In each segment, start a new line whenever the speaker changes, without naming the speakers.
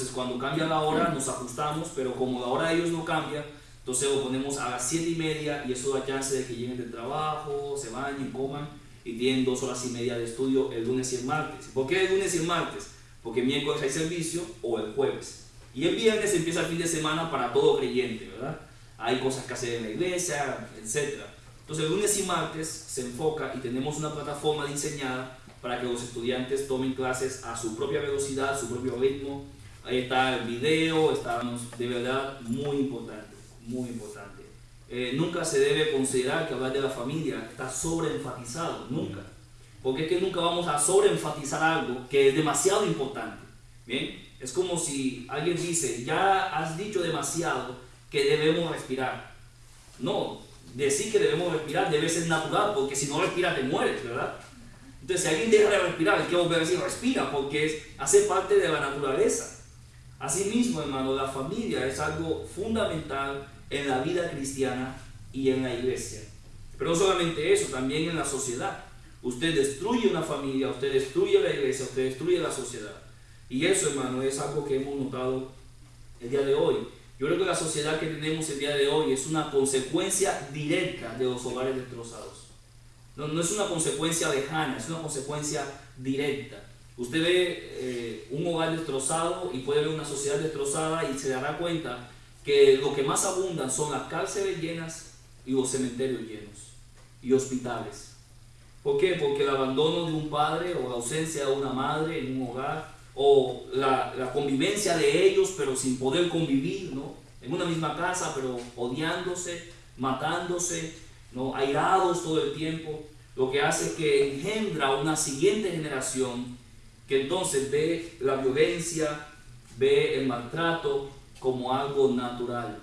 Entonces cuando cambia la hora nos ajustamos, pero como la hora de ellos no cambia, entonces lo ponemos a las 7 y media y eso da chance de que lleguen del trabajo, se bañen, coman y tienen dos horas y media de estudio el lunes y el martes. ¿Por qué el lunes y el martes? Porque miércoles hay servicio o el jueves. Y el viernes empieza el fin de semana para todo creyente, ¿verdad? Hay cosas que hacer en la iglesia, etc. Entonces el lunes y martes se enfoca y tenemos una plataforma diseñada para que los estudiantes tomen clases a su propia velocidad, su propio ritmo. Ahí está el video, estamos de verdad muy importante, muy importante. Eh, nunca se debe considerar que hablar de la familia está sobreenfatizado, nunca. Porque es que nunca vamos a sobreenfatizar algo que es demasiado importante. Bien, es como si alguien dice, ya has dicho demasiado que debemos respirar. No, decir que debemos respirar debe ser natural, porque si no respiras te mueres, ¿verdad? Entonces, si alguien deja de respirar, que volver a decir respira, porque hace parte de la naturaleza. Asimismo, hermano, la familia es algo fundamental en la vida cristiana y en la iglesia. Pero no solamente eso, también en la sociedad. Usted destruye una familia, usted destruye la iglesia, usted destruye la sociedad. Y eso, hermano, es algo que hemos notado el día de hoy. Yo creo que la sociedad que tenemos el día de hoy es una consecuencia directa de los hogares destrozados. No, no es una consecuencia lejana, es una consecuencia directa. Usted ve eh, un hogar destrozado y puede ver una sociedad destrozada y se dará cuenta que lo que más abundan son las cárceles llenas y los cementerios llenos y hospitales. ¿Por qué? Porque el abandono de un padre o la ausencia de una madre en un hogar o la, la, convivencia de ellos pero sin poder convivir, ¿no? En una misma casa pero odiándose, matándose, ¿no? Airados todo el tiempo, lo que hace que engendra una siguiente generación que entonces ve la violencia, ve el maltrato como algo natural.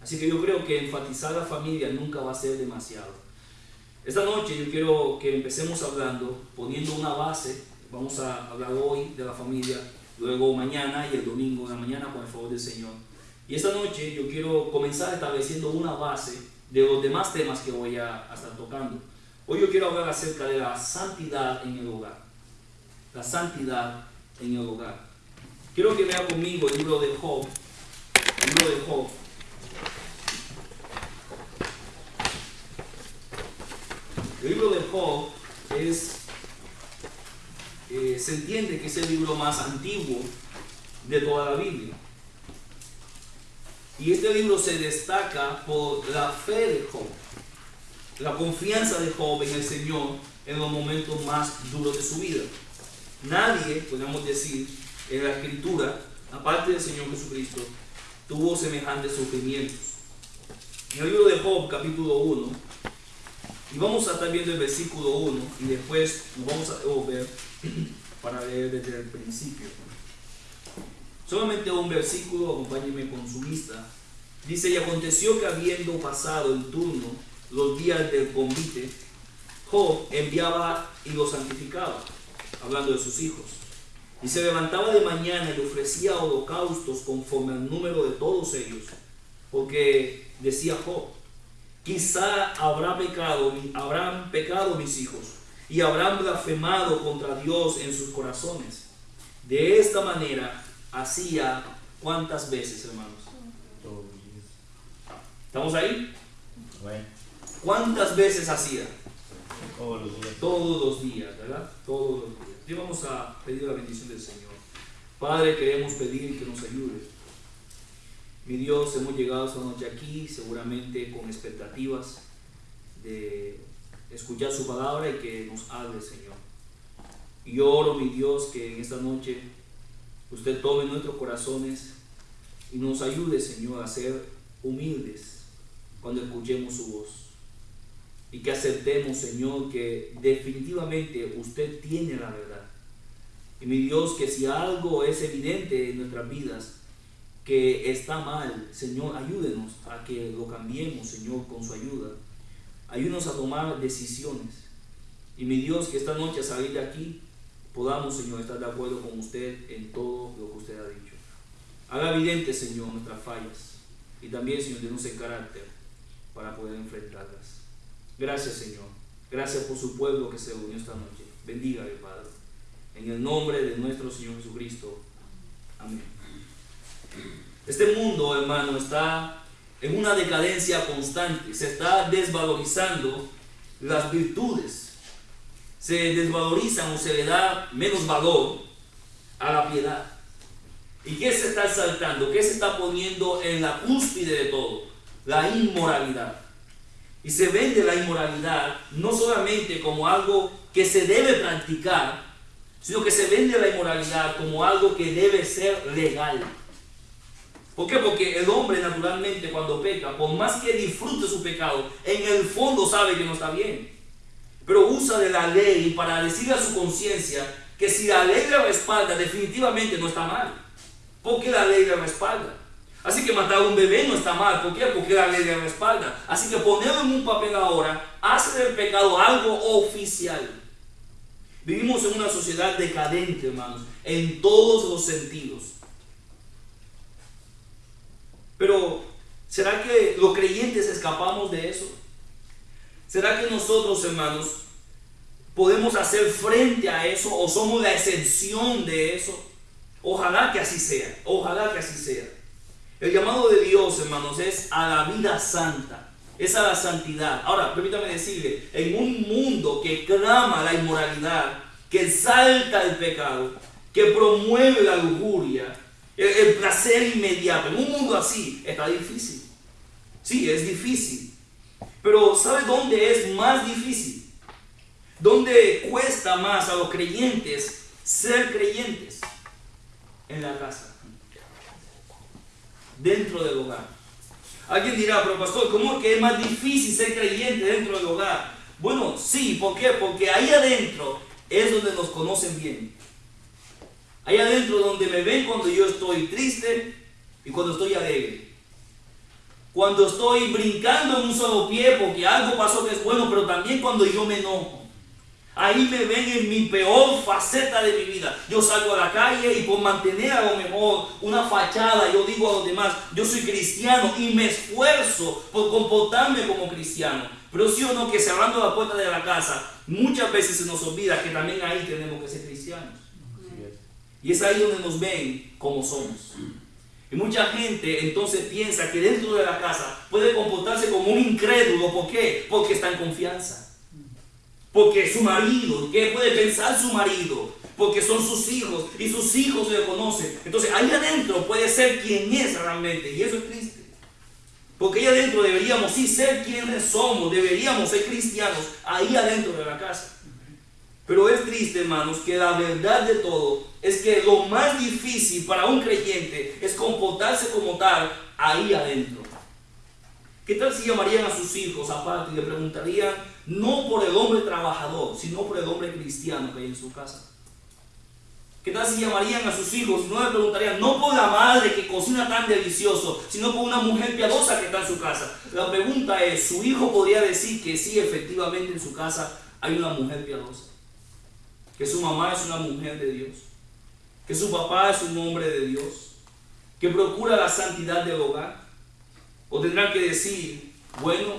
Así que yo creo que enfatizar la familia nunca va a ser demasiado. Esta noche yo quiero que empecemos hablando, poniendo una base Vamos a hablar hoy de la familia, luego mañana y el domingo de la mañana con el favor del Señor. Y esta noche yo quiero comenzar estableciendo una base de los demás temas que voy a, estar tocando. Hoy yo quiero hablar acerca de la santidad en el hogar. La santidad en el hogar. Quiero que vea conmigo el libro de Job. El libro de Job. El libro de Job es eh, se entiende que es el libro más antiguo de toda la Biblia. Y este libro se destaca por la fe de Job, la confianza de Job en el Señor en los momentos más duros de su vida. Nadie, podemos decir, en la escritura, aparte del Señor Jesucristo, tuvo semejantes sufrimientos. En el libro de Job, capítulo 1, y vamos a estar viendo el versículo 1 y después nos vamos a devolver para leer desde el principio. Solamente un versículo, acompáñeme con su vista. Dice, y aconteció que habiendo pasado el turno, los días del convite, Job enviaba y los santificaba, hablando de sus hijos. Y se levantaba de mañana y ofrecía holocaustos conforme al número de todos ellos, porque decía Job, quizá habrá pecado, habrán pecado mis hijos y habrán blasfemado contra Dios en sus corazones. De esta manera hacía cuántas veces, hermanos. ¿Estamos ahí? ¿Cuántas veces hacía?
Todos los días.
Todos los días, ¿verdad? Todos los días. Y vamos a pedir la bendición del Señor. Padre, queremos pedir que nos ayude. Mi Dios, hemos llegado esta noche aquí, seguramente con expectativas de escuchar su palabra y que nos hable, Señor. Y oro, mi Dios, que en esta noche usted tome nuestros corazones y nos ayude, Señor, a ser humildes cuando escuchemos su voz. Y que aceptemos, Señor, que definitivamente usted tiene la verdad. Y mi Dios, que si algo es evidente en nuestras vidas, que está mal, Señor, ayúdenos a que lo cambiemos, Señor, con su ayuda. Ayúdanos a tomar decisiones. Y mi Dios, que esta noche a salir de aquí podamos, Señor, estar de acuerdo con usted en todo lo que usted ha dicho. Haga evidente, Señor, nuestras fallas. Y también, Señor, denos el carácter para poder enfrentarlas. Gracias, Señor. Gracias por su pueblo que se unió esta noche. Bendiga, Padre. En el nombre de nuestro Señor Jesucristo. Amén. Este mundo, hermano, está en una decadencia constante. Se está desvalorizando las virtudes. Se desvalorizan o se le da menos valor a la piedad. ¿Y qué se está saltando? ¿Qué se está poniendo en la cúspide de todo? La inmoralidad. Y se vende la inmoralidad no solamente como algo que se debe practicar, sino que se vende la inmoralidad como algo que debe ser legal. ¿Por qué? Porque el hombre naturalmente cuando peca, por más que disfrute su pecado, en el fondo sabe que no está bien. Pero usa de la ley para decirle a su conciencia que si la ley le respalda, definitivamente no está mal. Porque la ley le respalda. Así que matar a un bebé no está mal. ¿Por qué? Porque la ley le respalda. Así que ponerlo en un papel ahora hace del pecado algo oficial. Vivimos en una sociedad decadente, hermanos, en todos los sentidos. Pero, ¿será que los creyentes escapamos de eso? ¿Será que nosotros, hermanos, podemos hacer frente a eso o somos la excepción de eso? Ojalá que así sea, ojalá que así sea. El llamado de Dios, hermanos, es a la vida santa, es a la santidad. Ahora, permítame decirle, en un mundo que clama la inmoralidad, que exalta el pecado, que promueve la lujuria, el, placer inmediato, en un mundo así, está difícil. Sí, es difícil. Pero ¿sabe dónde es más difícil? ¿Dónde cuesta más a los creyentes ser creyentes? En la casa dentro del hogar. Alguien dirá, pero pastor, ¿cómo es que es más difícil ser creyente dentro del hogar? Bueno, sí, ¿por qué? Porque ahí adentro es donde nos conocen bien. Ahí adentro donde me ven cuando yo estoy triste y cuando estoy alegre. Cuando estoy brincando en un solo pie porque algo pasó que es bueno, pero también cuando yo me enojo. Ahí me ven en mi peor faceta de mi vida. Yo salgo a la calle y por mantener a lo mejor una fachada, yo digo a los demás, yo soy cristiano y me esfuerzo por comportarme como cristiano. Pero sí o no que cerrando la puerta de la casa, muchas veces se nos olvida que también ahí tenemos que ser cristianos. Y es ahí donde nos ven como somos. Y mucha gente entonces piensa que dentro de la casa puede comportarse como un incrédulo. ¿Por qué? Porque está en confianza. Porque su marido, ¿qué puede pensar su marido? Porque son sus hijos y sus hijos le conocen. Entonces ahí adentro puede ser quien es realmente y eso es triste. Porque ahí adentro deberíamos sí ser quienes somos, deberíamos ser cristianos ahí adentro de la casa. Pero es triste, hermanos, que la verdad de todo es que lo más difícil para un creyente es comportarse como tal ahí adentro. ¿Qué tal si llamarían a sus hijos aparte y le preguntarían no por el hombre trabajador, sino por el hombre cristiano que hay en su casa. ¿Qué tal si llamarían a sus hijos? No le preguntarían, no por la madre que cocina tan delicioso, sino por una mujer piadosa que está en su casa. La pregunta es, ¿su hijo podría decir que sí, efectivamente en su casa hay una mujer piadosa? Que su mamá es una mujer de Dios. Que su papá es un hombre de Dios. Que procura la santidad del hogar. O tendrán que decir, bueno,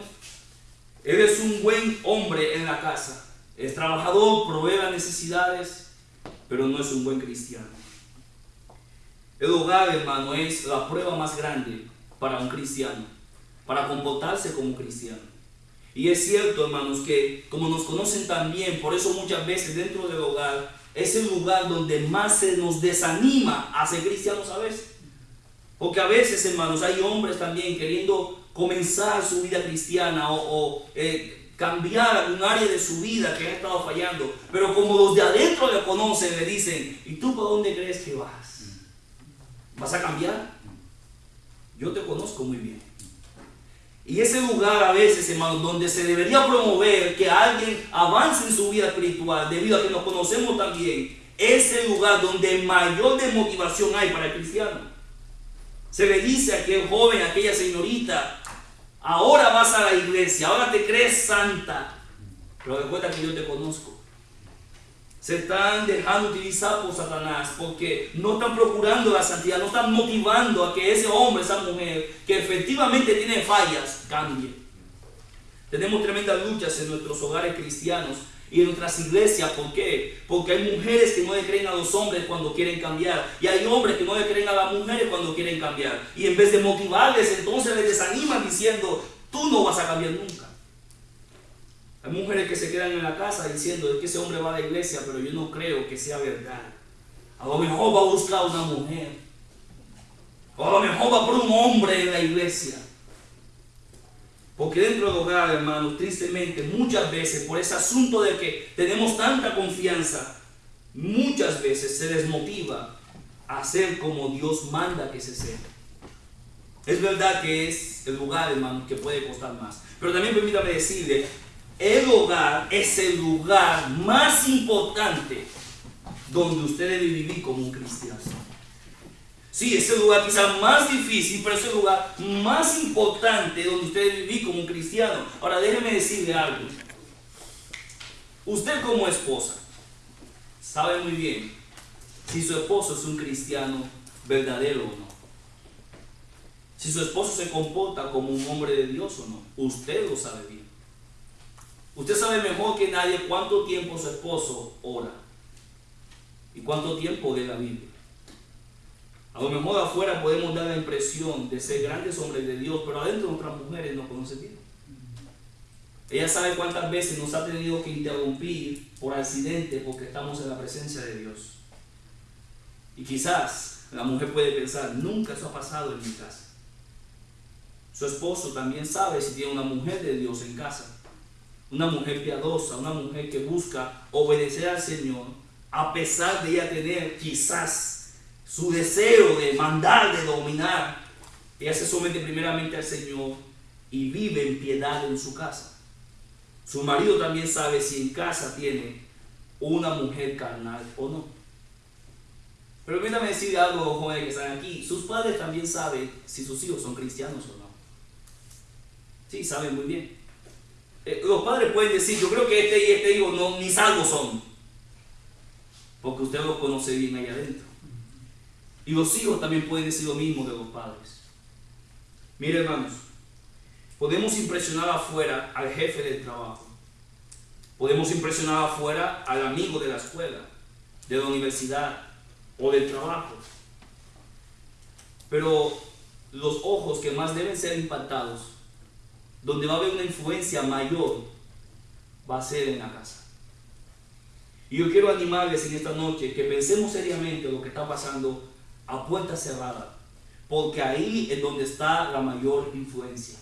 él es un buen hombre en la casa. Es trabajador, provee las necesidades, pero no es un buen cristiano. El hogar, hermano, es la prueba más grande para un cristiano, para comportarse como cristiano. Y es cierto, hermanos, que como nos conocen también, por eso muchas veces dentro del hogar es el lugar donde más se nos desanima a ser cristianos a veces. Porque a veces, hermanos, hay hombres también queriendo comenzar su vida cristiana o, eh, cambiar algún área de su vida que ha estado fallando. Pero como los de adentro le conocen, le dicen, ¿y tú para dónde crees que vas? ¿Vas a cambiar? Yo te conozco muy bien. Y ese lugar a veces, hermano, donde se debería promover que alguien avance en su vida espiritual, debido a que nos conocemos también, es el lugar donde mayor desmotivación hay para el cristiano. Se le dice a aquel joven, a aquella señorita, Ahora vas a la iglesia, ahora te crees santa. Pero recuerda que yo te conozco. Se están dejando utilizar por Satanás porque no están procurando la santidad, no están motivando a que ese hombre, esa mujer, que efectivamente tiene fallas, cambie. Tenemos tremendas luchas en nuestros hogares cristianos y en nuestras iglesias. ¿Por qué? Porque hay mujeres que no le creen a los hombres cuando quieren cambiar. Y hay hombres que no le creen a las mujeres cuando quieren cambiar. Y en vez de motivarles, entonces les desaniman diciendo, tú no vas a cambiar nunca. Hay mujeres que se quedan en la casa diciendo, es que ese hombre va a la iglesia, pero yo no creo que sea verdad. A lo mejor va a buscar una mujer. O a lo mejor va por un hombre en la iglesia. Porque dentro del hogar, hermanos, tristemente, muchas veces, por ese asunto de que tenemos tanta confianza, muchas veces se desmotiva a ser como Dios manda que se sea. Es verdad que es el lugar, hermano, que puede costar más. Pero también permítame decirle, el hogar es el lugar más importante donde usted debe vivir como un cristiano. Sí, es el lugar quizás más difícil, pero es el lugar más importante donde usted debe vivir como un cristiano. Ahora déjeme decirle algo. Usted como esposa sabe muy bien si su esposo es un cristiano verdadero o no. Si su esposo se comporta como un hombre de Dios o no. Usted lo sabe bien. Usted sabe mejor que nadie cuánto tiempo su esposo ora y cuánto tiempo de la Biblia. A lo mejor afuera podemos dar la impresión de ser grandes hombres de Dios, pero adentro nuestras mujeres no conocen bien. Ella sabe cuántas veces nos ha tenido que interrumpir por accidente porque estamos en la presencia de Dios. Y quizás la mujer puede pensar, nunca eso ha pasado en mi casa. Su esposo también sabe si tiene una mujer de Dios en casa. Una mujer piadosa, una mujer que busca obedecer al Señor a pesar de ella tener quizás su deseo de mandar, de dominar, ella se somete primeramente al Señor y vive en piedad en su casa. Su marido también sabe si en casa tiene una mujer carnal o no. Pero permítame decir algo, jóvenes que están aquí. Sus padres también saben si sus hijos son cristianos o no. Sí, saben muy bien. Eh, los padres pueden decir, yo creo que este y este hijo no, ni salvos son. Porque usted los conoce bien ahí adentro. Y los hijos también pueden decir lo mismo de los padres. Mire hermanos, podemos impresionar afuera al jefe del trabajo. Podemos impresionar afuera al amigo de la escuela, de la universidad o del trabajo. Pero los ojos que más deben ser impactados, donde va a haber una influencia mayor, va a ser en la casa. Y yo quiero animarles en esta noche que pensemos seriamente lo que está pasando a puerta cerrada, porque ahí es donde está la mayor influencia.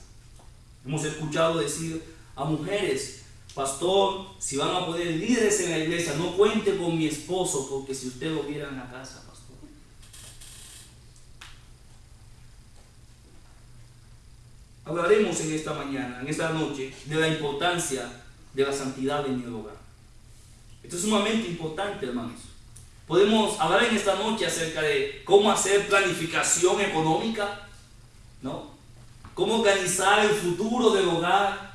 Hemos escuchado decir a mujeres, pastor, si van a poner líderes en la iglesia, no cuente con mi esposo, porque si usted lo viera en la casa, pastor. Hablaremos en esta mañana, en esta noche, de la importancia de la santidad en el hogar. Esto es sumamente importante, hermanos. Podemos hablar en esta noche acerca de cómo hacer planificación económica, ¿no? Cómo organizar el futuro del hogar.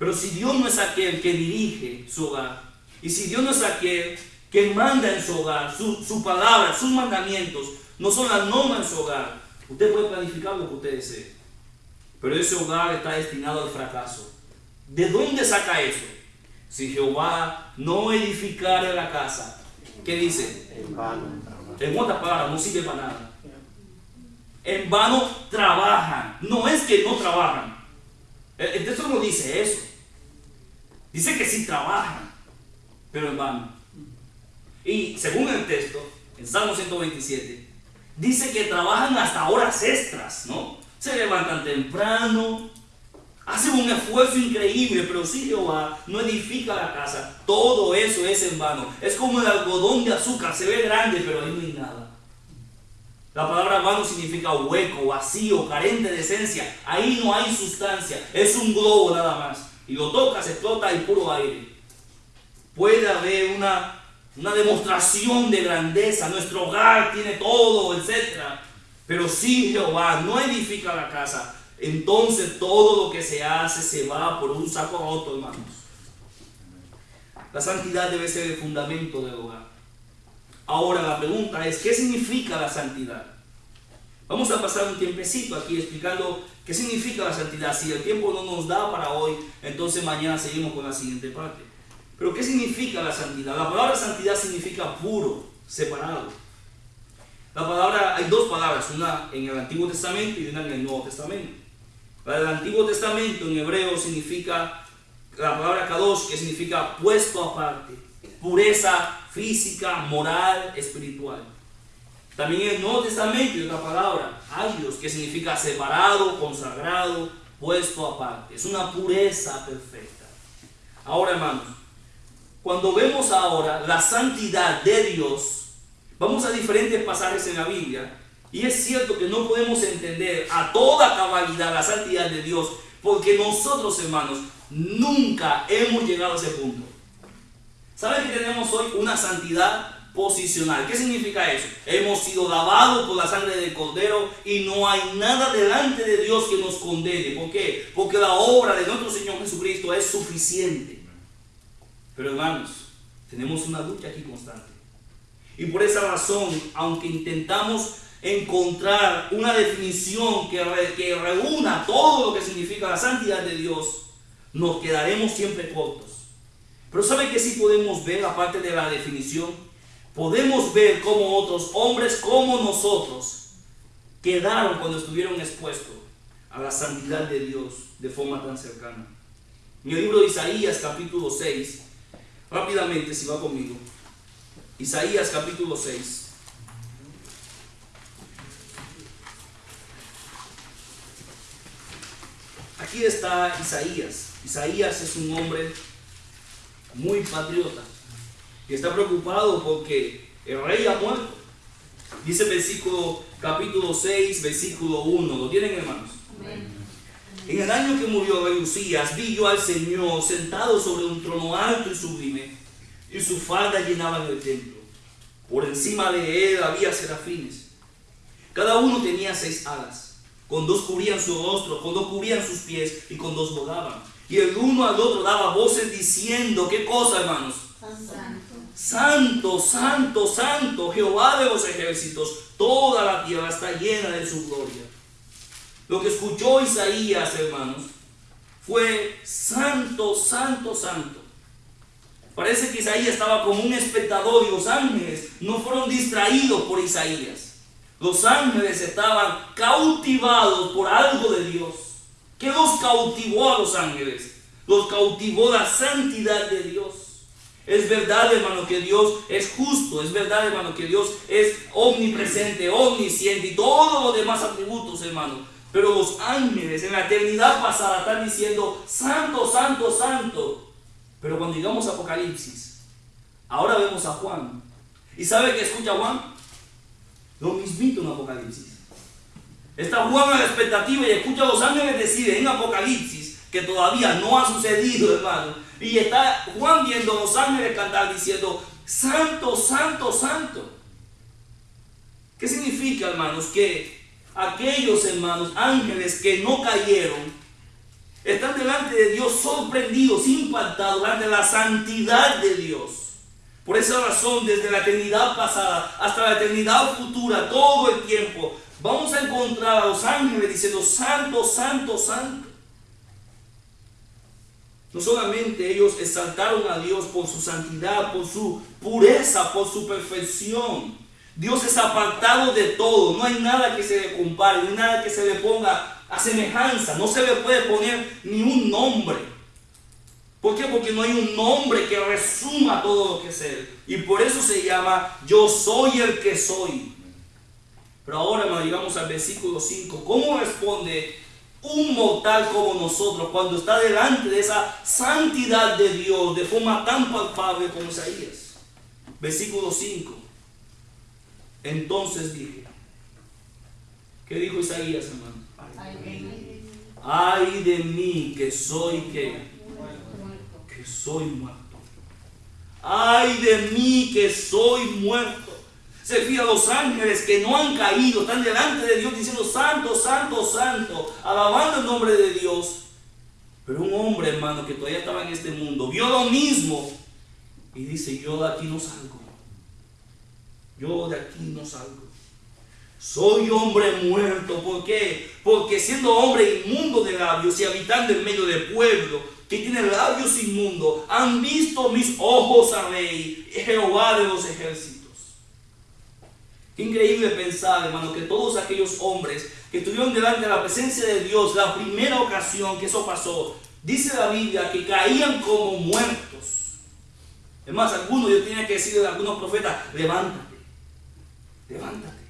Pero si Dios no es aquel que dirige su hogar, y si Dios no es aquel que manda en su hogar, su, su palabra, sus mandamientos, no son las normas en su hogar, usted puede planificar lo que usted desee. Pero ese hogar está destinado al fracaso. ¿De dónde saca eso? Si Jehová no edificara la casa, ¿qué dice? En vano. En otras palabras, no sirve para nada. En vano trabajan. No es que no trabajan. El texto no dice eso. Dice que sí trabajan, pero en vano. Y según el texto, en Salmo 127, dice que trabajan hasta horas extras, ¿no? Se levantan temprano, Hacen un esfuerzo increíble, pero si Jehová no edifica la casa, todo eso es en vano. Es como el algodón de azúcar, se ve grande, pero ahí no hay nada. La palabra vano significa hueco, vacío, carente de esencia. Ahí no hay sustancia, es un globo nada más. Y lo tocas, explota y puro aire. Puede haber una, una demostración de grandeza, nuestro hogar tiene todo, etc. Pero si Jehová no edifica la casa, entonces todo lo que se hace se va por un saco roto, hermanos. La santidad debe ser el fundamento del hogar. Ahora la pregunta es, ¿qué significa la santidad? Vamos a pasar un tiempecito aquí explicando qué significa la santidad. Si el tiempo no nos da para hoy, entonces mañana seguimos con la siguiente parte. Pero ¿qué significa la santidad? La palabra santidad significa puro, separado. La palabra, hay dos palabras, una en el Antiguo Testamento y una en el Nuevo Testamento. Para el Antiguo Testamento en hebreo significa la palabra kadosh, que significa puesto aparte, pureza física, moral, espiritual. También en el Nuevo Testamento hay otra palabra, agios, que significa separado, consagrado, puesto aparte. Es una pureza perfecta. Ahora, hermanos, cuando vemos ahora la santidad de Dios, vamos a diferentes pasajes en la Biblia, y es cierto que no podemos entender a toda cabalidad la santidad de Dios, porque nosotros, hermanos, nunca hemos llegado a ese punto. ¿Saben que tenemos hoy una santidad posicional. ¿Qué significa eso? Hemos sido lavados por la sangre del Cordero y no hay nada delante de Dios que nos condene. ¿Por qué? Porque la obra de nuestro Señor Jesucristo es suficiente. Pero hermanos, tenemos una lucha aquí constante. Y por esa razón, aunque intentamos encontrar una definición que, reúna todo lo que significa la santidad de Dios, nos quedaremos siempre cortos. Pero ¿sabe que sí podemos ver, aparte de la definición? podemos ver cómo otros hombres como nosotros quedaron cuando estuvieron expuestos a la santidad de Dios de forma tan cercana. En el libro de Isaías capítulo 6, rápidamente si va conmigo, Isaías capítulo 6. Aquí está Isaías. Isaías es un hombre muy patriota que está preocupado porque el rey ha muerto. Dice el versículo capítulo 6, versículo 1. ¿Lo tienen hermanos? En el año que murió rey Usías, vi yo al Señor sentado sobre un trono alto y sublime, y su falda llenaba el templo. Por encima de él había serafines. Cada uno tenía seis alas. Con dos cubrían su rostro, con dos cubrían sus pies y con dos volaban. Y el uno al otro daba voces diciendo, ¿qué cosa, hermanos? Santo, santo, santo, Jehová de los ejércitos, toda la tierra está llena de su gloria. Lo que escuchó Isaías, hermanos, fue santo, santo, santo. Parece que Isaías estaba como un espectador y los ángeles no fueron distraídos por Isaías. Los ángeles estaban cautivados por algo de Dios. ¿Qué los cautivó a los ángeles? Los cautivó la santidad de Dios. Es verdad, hermano, que Dios es justo. Es verdad, hermano, que Dios es omnipresente, omnisciente y todos los demás atributos, hermano. Pero los ángeles en la eternidad pasada están diciendo, santo, santo, santo. Pero cuando llegamos a Apocalipsis, ahora vemos a Juan. ¿Y sabe qué escucha Juan? Lo mismito en Apocalipsis. Está Juan a la expectativa y escucha a los ángeles decir en Apocalipsis que todavía no ha sucedido, hermano y está Juan viendo los ángeles cantar diciendo, santo, santo, santo. ¿Qué significa, hermanos? Que aquellos hermanos ángeles que no cayeron están delante de Dios sorprendidos, impactados de la santidad de Dios. Por esa razón, desde la eternidad pasada hasta la eternidad futura, todo el tiempo, vamos a encontrar a los ángeles diciendo, santo, santo, santo. No solamente ellos exaltaron a Dios por su santidad, por su pureza, por su perfección. Dios es apartado de todo. No hay nada que se le compare, no hay nada que se le ponga a semejanza. No se le puede poner ni un nombre. ¿Por qué? Porque no hay un nombre que resuma todo lo que es Él. Y por eso se llama yo soy el que soy. Pero ahora hermano, llegamos al versículo 5. ¿Cómo responde un mortal como nosotros cuando está delante de esa santidad de Dios de forma tan palpable como Isaías. Versículo 5. Entonces dije, ¿qué dijo Isaías, hermano? Ay de mí que soy que, soy muerto. Ay de mí que soy muerto se fija a los ángeles que no han caído, están delante de Dios diciendo santo, santo, santo, alabando el nombre de Dios. Pero un hombre, hermano, que todavía estaba en este mundo, vio lo mismo y dice, yo de aquí no salgo. Yo de aquí no salgo. soy hombre muerto. ¿Por qué? Porque siendo hombre inmundo de labios y habitando en medio de pueblo que tiene labios inmundos, han visto mis ojos a rey, Jehová de los ejércitos. Qué increíble pensar, hermano, que todos aquellos hombres que estuvieron delante de la presencia de Dios, la primera ocasión que eso pasó, dice la Biblia que caían como muertos. Es más, algunos, yo tenía que decirle a algunos profetas, levántate, levántate.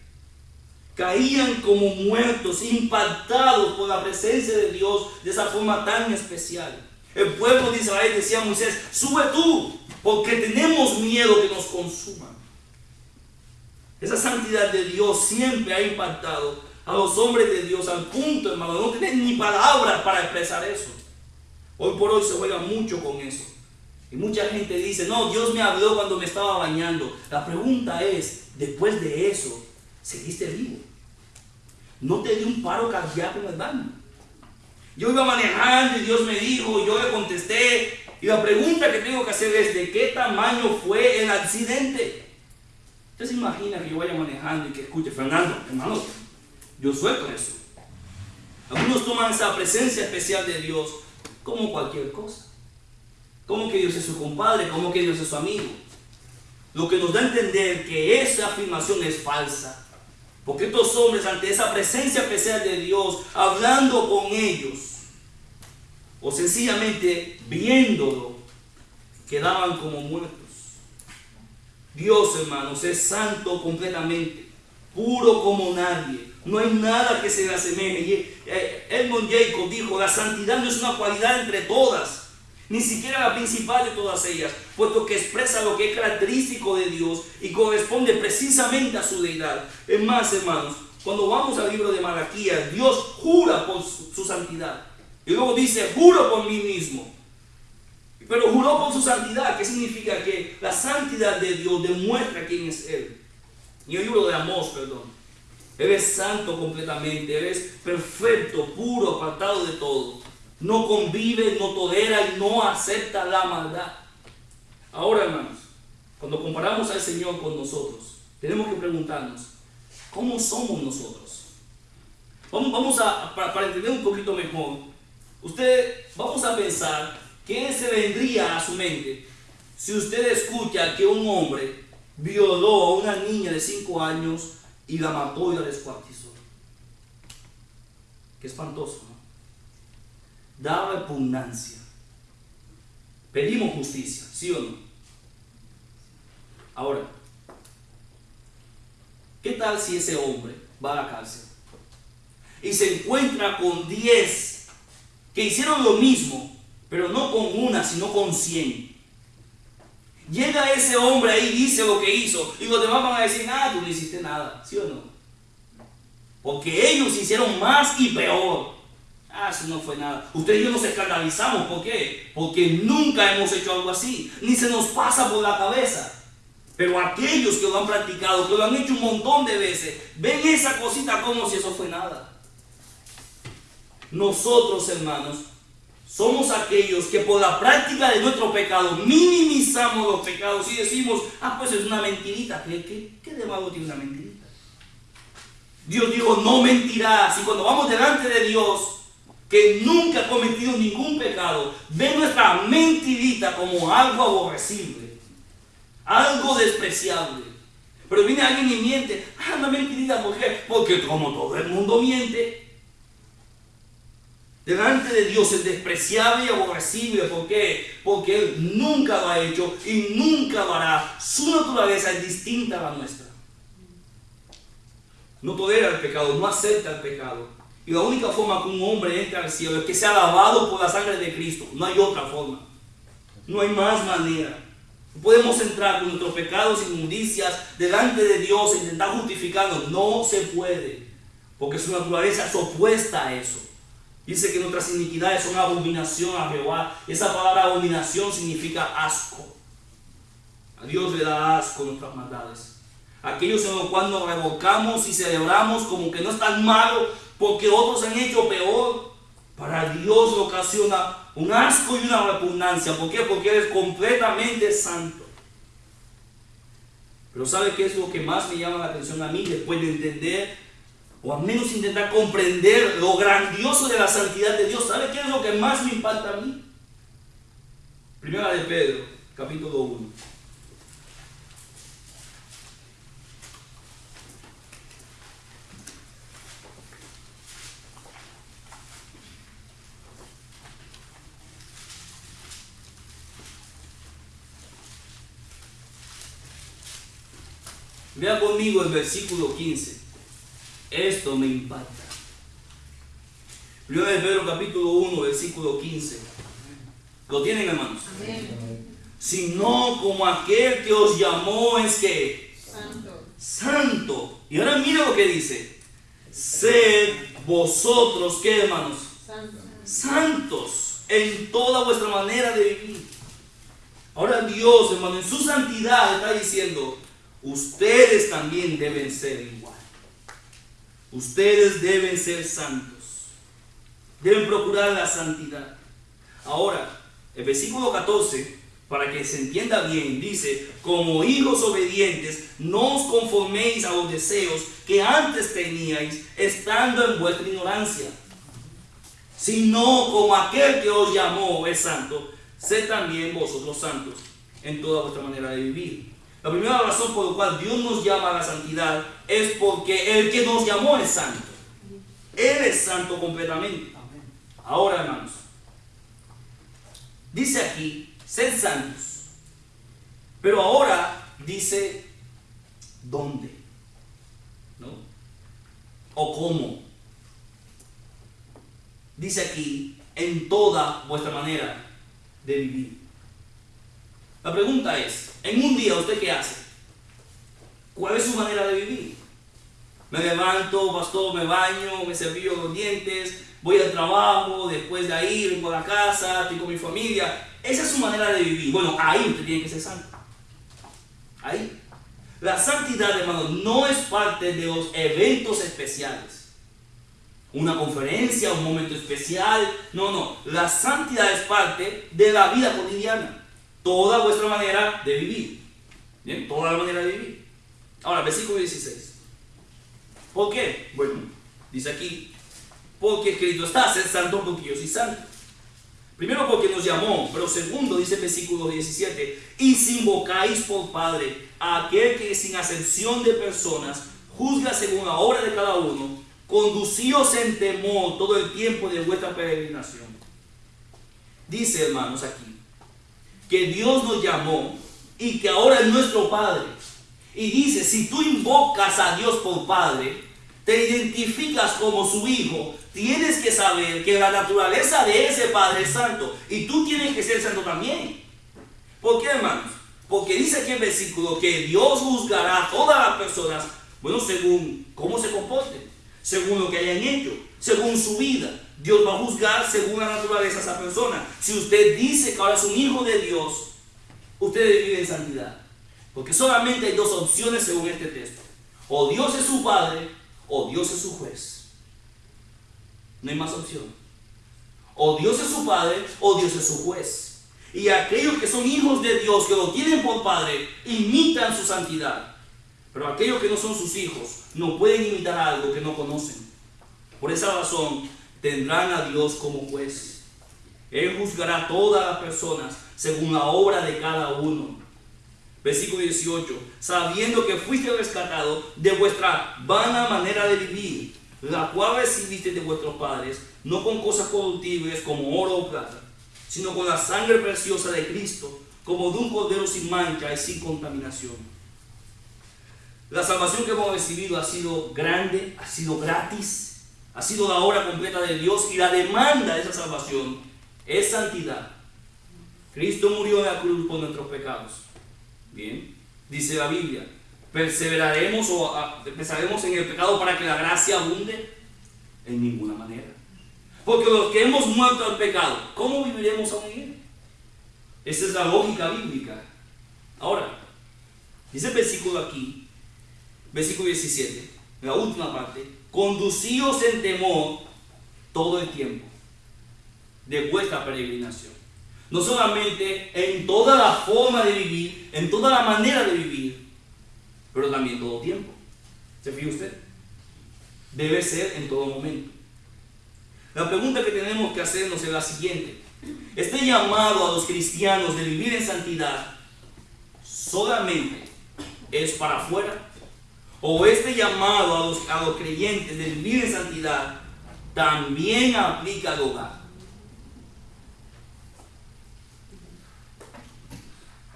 Caían como muertos, impactados por la presencia de Dios de esa forma tan especial. El pueblo de Israel decía a Moisés, sube tú, porque tenemos miedo que nos consuman. Esa santidad de Dios siempre ha impactado a los hombres de Dios al punto, hermano, no tener ni palabras para expresar eso. Hoy por hoy se juega mucho con eso. Y mucha gente dice, no, Dios me habló cuando me estaba bañando. La pregunta es, después de eso, ¿seguiste vivo? ¿No te dio un paro cardíaco en el baño? Yo iba manejando y Dios me dijo, yo le contesté. Y la pregunta que tengo que hacer es, ¿de qué tamaño fue el accidente? Usted se imagina que yo vaya manejando y que escuche, Fernando, hermano, yo suelto eso. Algunos toman esa presencia especial de Dios como cualquier cosa. Como que Dios es su compadre, como que Dios es su amigo. Lo que nos da a entender que esa afirmación es falsa. Porque estos hombres ante esa presencia especial de Dios, hablando con ellos, o sencillamente viéndolo, quedaban como muertos. Dios, hermanos, es santo completamente, puro como nadie. No hay nada que se le asemeje. Eh, Edmund Jacob dijo, la santidad no es una cualidad entre todas, ni siquiera la principal de todas ellas, puesto que expresa lo que es característico de Dios y corresponde precisamente a su deidad. Es más, hermanos, cuando vamos al libro de Malaquías, Dios jura por su santidad. Y luego dice, juro por mí mismo. Pero juró por su santidad, que significa que la santidad de Dios demuestra quién es Él. Y el libro de Amós, perdón. Él es santo completamente, Él es perfecto, puro, apartado de todo. No convive, no tolera y no acepta la maldad. Ahora, hermanos, cuando comparamos al Señor con nosotros, tenemos que preguntarnos, ¿cómo somos nosotros? Vamos, vamos a, para, entender un poquito mejor, usted, vamos a pensar ¿Qué se vendría a su mente si usted escucha que un hombre violó a una niña de 5 años y la mató y la descuartizó? Qué espantoso, ¿no? Da repugnancia. Pedimos justicia, ¿sí o no? Ahora, ¿qué tal si ese hombre va a la cárcel y se encuentra con 10 que hicieron lo mismo pero no con una, sino con cien. Llega ese hombre ahí, dice lo que hizo, y los demás van a decir, ah, tú no hiciste nada, ¿sí o no? Porque ellos hicieron más y peor. Ah, eso no fue nada. Ustedes y yo nos escandalizamos, ¿por qué? Porque nunca hemos hecho algo así, ni se nos pasa por la cabeza. Pero aquellos que lo han practicado, que lo han hecho un montón de veces, ven esa cosita como si eso fue nada. Nosotros, hermanos, somos aquellos que por la práctica de nuestro pecado minimizamos los pecados y decimos, ah, pues es una mentirita. ¿Qué, qué, tiene una mentirita? Dios dijo, no mentirás. Y cuando vamos delante de Dios, que nunca ha cometido ningún pecado, ve nuestra mentirita como algo aborrecible, algo despreciable. Pero viene alguien y miente, ah, una mentirita, ¿por qué? Porque como todo el mundo miente, Delante de Dios es despreciable y aborrecible. ¿Por qué? Porque Él nunca lo ha hecho y nunca lo hará. Su naturaleza es distinta a la nuestra. No tolera el pecado, no acepta el pecado. Y la única forma que un hombre entra al cielo es que sea lavado por la sangre de Cristo. No hay otra forma. No hay más manera. podemos entrar con nuestros pecados y inmundicias delante de Dios e intentar justificarnos. No se puede. Porque su naturaleza es opuesta a eso. Dice que nuestras iniquidades son abominación a Jehová. Esa palabra abominación significa asco. A Dios le da asco nuestras maldades. Aquellos en los cuales nos revocamos y celebramos como que no es tan malo porque otros han hecho peor. Para Dios ocasiona un asco y una repugnancia. ¿Por qué? Porque Él es completamente santo. Pero ¿sabe qué es lo que más me llama la atención a mí después de entender o al menos intentar comprender lo grandioso de la santidad de Dios? ¿Sabe qué es lo que más me impacta a mí? Primera de Pedro, capítulo 1. Vea conmigo el versículo 15. Esto me impacta. Primero de Pedro capítulo 1, versículo 15. ¿Lo tienen hermanos? Sino como aquel que os llamó es que
Santo.
santo. Y ahora mira lo que dice. Sed vosotros, ¿qué hermanos?
Santo.
santos en toda vuestra manera de vivir. Ahora Dios, hermano, en su santidad está diciendo, ustedes también deben ser igual. Ustedes deben ser santos. Deben procurar la santidad. Ahora, el versículo 14, para que se entienda bien, dice, como hijos obedientes, no os conforméis a los deseos que antes teníais, estando en vuestra ignorancia sino como aquel que os llamó es santo, sed también vosotros santos en toda vuestra manera de vivir. La primera razón por la cual Dios nos llama a la santidad es porque el que nos llamó es santo. Él es santo completamente. Ahora, hermanos, dice aquí, sed santos. Pero ahora dice, ¿dónde? ¿No? ¿O cómo? dice aquí, en toda vuestra manera de vivir. La pregunta es, en un día, ¿usted qué hace? ¿Cuál es su manera de vivir? Me levanto, pastor, me baño, me cepillo los dientes, voy al trabajo, después de ahí vengo a la casa, estoy con mi familia. Esa es su manera de vivir. Bueno, ahí usted tiene que ser santo. Ahí. La santidad, hermano, no es parte de los eventos especiales una conferencia, un momento especial. No, no. La santidad es parte de la vida cotidiana. Toda vuestra manera de vivir. Bien, toda la manera de vivir. Ahora, versículo 16. ¿Por qué? Bueno, dice aquí, porque escrito está, ser santo porque yo soy santo. Primero porque nos llamó, pero segundo dice el versículo 17, y si invocáis por Padre a aquel que sin acepción de personas juzga según la obra de cada uno, conducíos en temor todo el tiempo de vuestra peregrinación. Dice, hermanos, aquí, que Dios nos llamó y que ahora es nuestro Padre. Y dice, si tú invocas a Dios por Padre, te identificas como su hijo, tienes que saber que la naturaleza de ese Padre es santo y tú tienes que ser santo también. ¿Por qué, hermanos? Porque dice aquí el versículo que Dios juzgará a todas las personas, bueno, según cómo se comporten según lo que hayan hecho, según su vida. Dios va a juzgar según la naturaleza de esa persona. Si usted dice que ahora es un hijo de Dios, usted debe en santidad. Porque solamente hay dos opciones según este texto. O Dios es su padre o Dios es su juez. No hay más opción. O Dios es su padre o Dios es su juez. Y aquellos que son hijos de Dios, que lo tienen por padre, imitan su santidad. Pero aquellos que no son sus hijos no pueden imitar algo que no conocen. Por esa razón tendrán a Dios como juez. Él juzgará a todas las personas según la obra de cada uno. Versículo 18. Sabiendo que fuiste rescatado de vuestra vana manera de vivir, la cual recibiste de vuestros padres, no con cosas corruptibles como oro o plata, sino con la sangre preciosa de Cristo, como de un cordero sin mancha y sin contaminación la salvación que hemos recibido ha sido grande, ha sido gratis, ha sido la obra completa de Dios y la demanda de esa salvación es santidad. Cristo murió en la cruz por nuestros pecados. Bien, dice la Biblia, perseveraremos o empezaremos en el pecado para que la gracia abunde en ninguna manera. Porque los que hemos muerto al pecado, ¿cómo viviremos aún en él? Esa es la lógica bíblica. Ahora, dice el versículo aquí, versículo 17, la última parte, conducíos en temor todo el tiempo de vuestra peregrinación. No solamente en toda la forma de vivir, en toda la manera de vivir, pero también todo tiempo. ¿Se fija usted? Debe ser en todo momento. La pregunta que tenemos que hacernos es la siguiente. Este llamado a los cristianos de vivir en santidad solamente es para afuera. O este llamado a los, a los creyentes de vivir en santidad también aplica al hogar.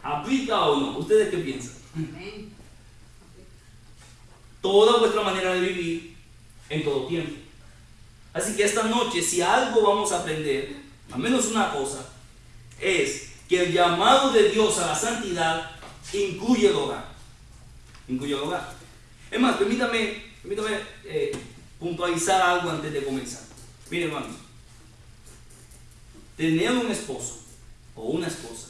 ¿Aplica o no? ¿Ustedes qué piensan? Toda vuestra manera de vivir en todo tiempo. Así que esta noche, si algo vamos a aprender, al menos una cosa, es que el llamado de Dios a la santidad incluye el hogar. Incluye el hogar. Es más, permítame, permítame eh, puntualizar algo antes de comenzar. Miren, hermanos, tener un esposo o una esposa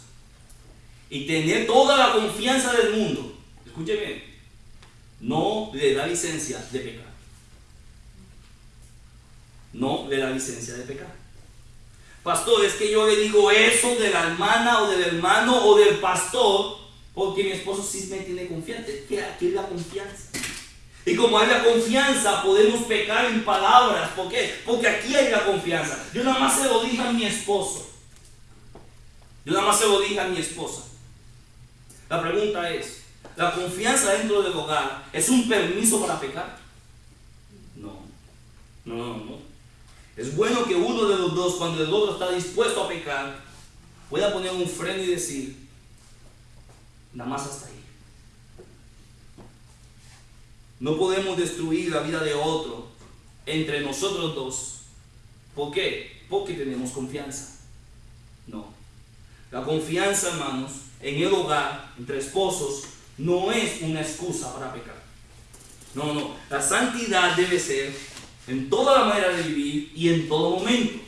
y tener toda la confianza del mundo, escuche bien, no le da licencia de pecar. No le da licencia de pecar. Pastor, es que yo le digo eso de la hermana o del hermano o del pastor porque mi esposo sí me tiene confianza. ¿Qué, es la confianza? Y como hay la confianza, podemos pecar en palabras. ¿Por qué? Porque aquí hay la confianza. Yo nada más se lo dije a mi esposo. Yo nada más se lo dije a mi esposa. La pregunta es, ¿la confianza dentro del hogar es un permiso para pecar? No, no, no, no. Es bueno que uno de los dos, cuando el otro está dispuesto a pecar, pueda poner un freno y decir, nada más hasta ahí. No podemos destruir la vida de otro entre nosotros dos. ¿Por qué? Porque tenemos confianza. No. La confianza, hermanos, en el hogar, entre esposos, no es una excusa para pecar. No, no. La santidad debe ser en toda la manera de vivir y en todo momento.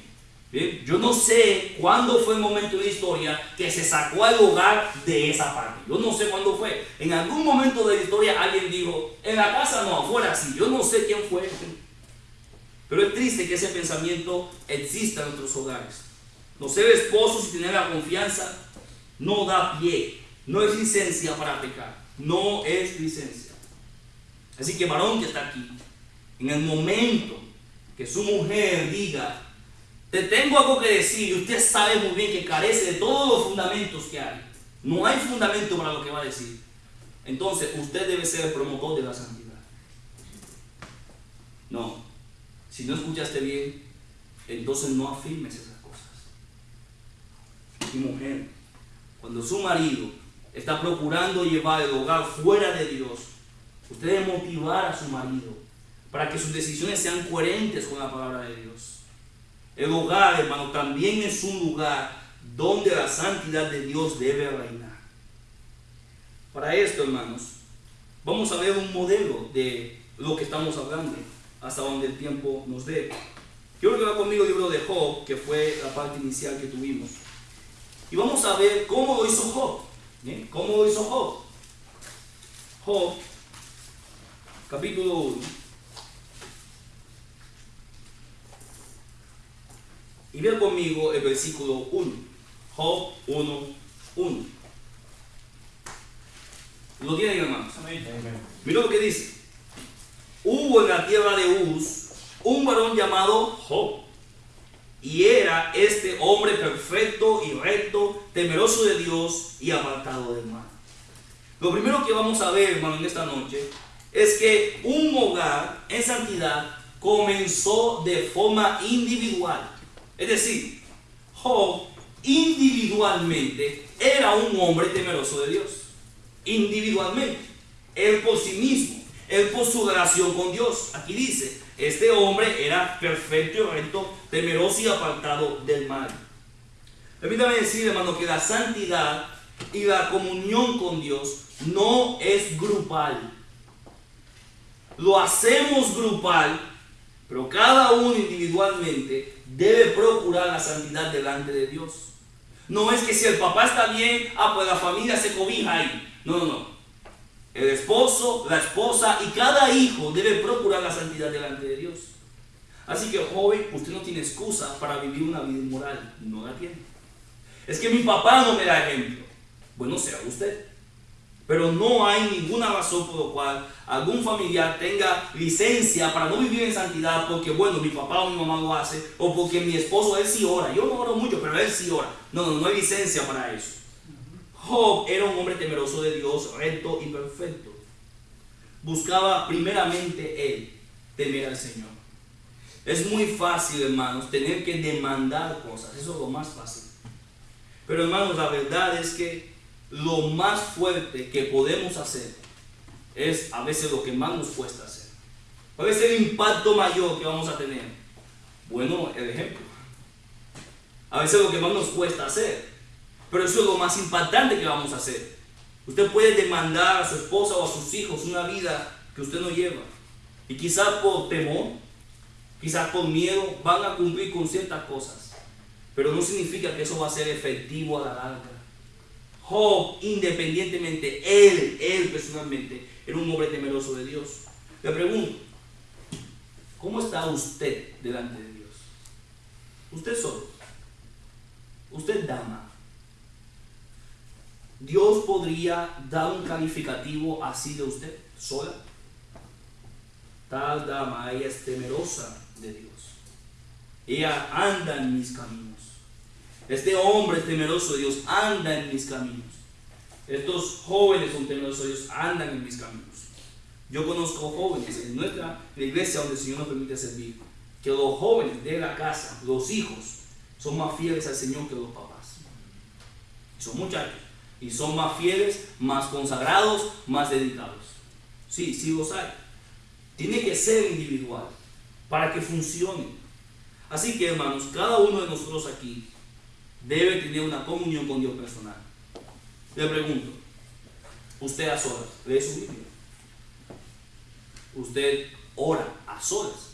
Yo no sé cuándo fue el momento de la historia que se sacó al hogar de esa parte. Yo no sé cuándo fue. En algún momento de la historia alguien dijo, en la casa no, afuera sí. Yo no sé quién fue. Pero es triste que ese pensamiento exista en nuestros hogares. No ser esposos y tener la confianza no da pie, no es licencia para pecar, no es licencia. Así que varón que está aquí, en el momento que su mujer diga, te tengo algo que decir, y usted sabe muy bien que carece de todos los fundamentos que hay, no hay fundamento para lo que va a decir, entonces usted debe ser el promotor de la santidad. No, si no escuchaste bien, entonces no afirmes esas cosas. Mi mujer, cuando su marido está procurando llevar el hogar fuera de Dios, usted debe motivar a su marido para que sus decisiones sean coherentes con la palabra de Dios. El hogar, hermano, también es un lugar donde la santidad de Dios debe reinar. Para esto, hermanos, vamos a ver un modelo de lo que estamos hablando, hasta donde el tiempo nos dé. Quiero que va conmigo el libro de Job, que fue la parte inicial que tuvimos. Y vamos a ver cómo lo hizo Job. ¿Cómo lo hizo Job? Job, capítulo 1. Y vean conmigo el versículo 1. Job 1, 1. ¿Lo tienen, hermanos? Mira lo que dice. Hubo en la tierra de Uz un varón llamado Job y era este hombre perfecto y recto, temeroso de Dios y apartado del mal. Lo primero que vamos a ver, hermano, en esta noche, es que un hogar en santidad comenzó de forma individual. Es decir, Job individualmente era un hombre temeroso de Dios. Individualmente. Él por sí mismo. Él por su relación con Dios. Aquí dice, este hombre era perfecto y recto, temeroso y apartado del mal. Permítame decir, hermano, que la santidad y la comunión con Dios no es grupal. Lo hacemos grupal, pero cada uno individualmente debe procurar la santidad delante de Dios. No es que si el papá está bien, ah, pues la familia se cobija ahí. No, no, no el esposo, la esposa y cada hijo debe procurar la santidad delante de Dios. Así que joven, usted no tiene excusa para vivir una vida inmoral, no la tiene. Es que mi papá no me da ejemplo. Bueno, sea usted. Pero no hay ninguna razón por la cual algún familiar tenga licencia para no vivir en santidad porque, bueno, mi papá o mi mamá lo hace, o porque mi esposo, él sí ora. Yo no oro mucho, pero él sí ora. No, no, no hay licencia para eso. Job era un hombre temeroso de Dios, recto y perfecto. Buscaba primeramente él temer al Señor. Es muy fácil, hermanos, tener que demandar cosas. Eso es lo más fácil. Pero, hermanos, la verdad es que lo más fuerte que podemos hacer es a veces lo que más nos cuesta hacer. ¿Cuál es el impacto mayor que vamos a tener? Bueno, el ejemplo. A veces lo que más nos cuesta hacer. Pero eso es lo más impactante que vamos a hacer. Usted puede demandar a su esposa o a sus hijos una vida que usted no lleva. Y quizás por temor, quizás por miedo, van a cumplir con ciertas cosas. Pero no significa que eso va a ser efectivo a la larga. Job, independientemente, él, él personalmente, era un hombre temeroso de Dios. Le pregunto, ¿cómo está usted delante de Dios? Usted solo. Usted dama. Dios podría dar un calificativo así de usted, sola. Tal dama, ella es temerosa de Dios. Ella anda en mis caminos. Este hombre temeroso de Dios anda en mis caminos. Estos jóvenes son temerosos de Dios, andan en mis caminos. Yo conozco jóvenes en nuestra iglesia donde el Señor nos permite servir, que los jóvenes de la casa, los hijos, son más fieles al Señor que los papás. Son muchachos. Y son más fieles, más consagrados, más dedicados. Sí, sí los hay. Tiene que ser individual para que funcione. Así que hermanos, cada uno de nosotros aquí debe tener una comunión con Dios personal. Le pregunto, ¿usted a solas lee su Biblia? ¿Usted ora a solas?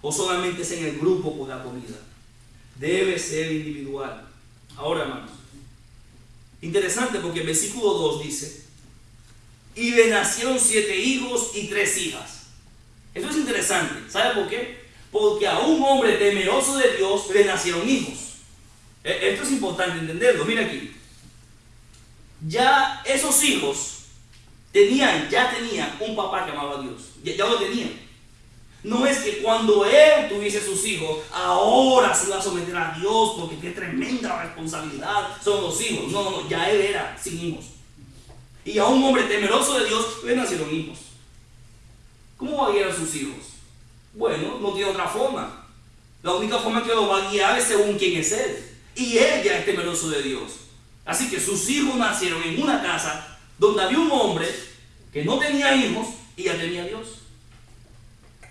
¿O solamente es en el grupo por la comida? Debe ser individual. Ahora, hermanos, interesante porque el versículo 2 dice, y le nacieron siete hijos y tres hijas. Eso es interesante. ¿Sabe por qué? Porque a un hombre temeroso de Dios le nacieron hijos. E, esto es importante entenderlo. Mira aquí. Ya esos hijos tenían, ya tenían un papá que amaba a Dios. Ya, lo tenían. No es que cuando él tuviese sus hijos, ahora se iba a someter a Dios porque qué tremenda responsabilidad son los hijos. No, no, ya él era sin hijos. Y a un hombre temeroso de Dios le nacieron hijos. ¿Cómo va a guiar a sus hijos? Bueno, no tiene otra forma. La única forma que lo va a guiar es según quién es él. Y él ya es temeroso de Dios. Así que sus hijos nacieron en una casa donde había un hombre que no tenía hijos y ya tenía Dios.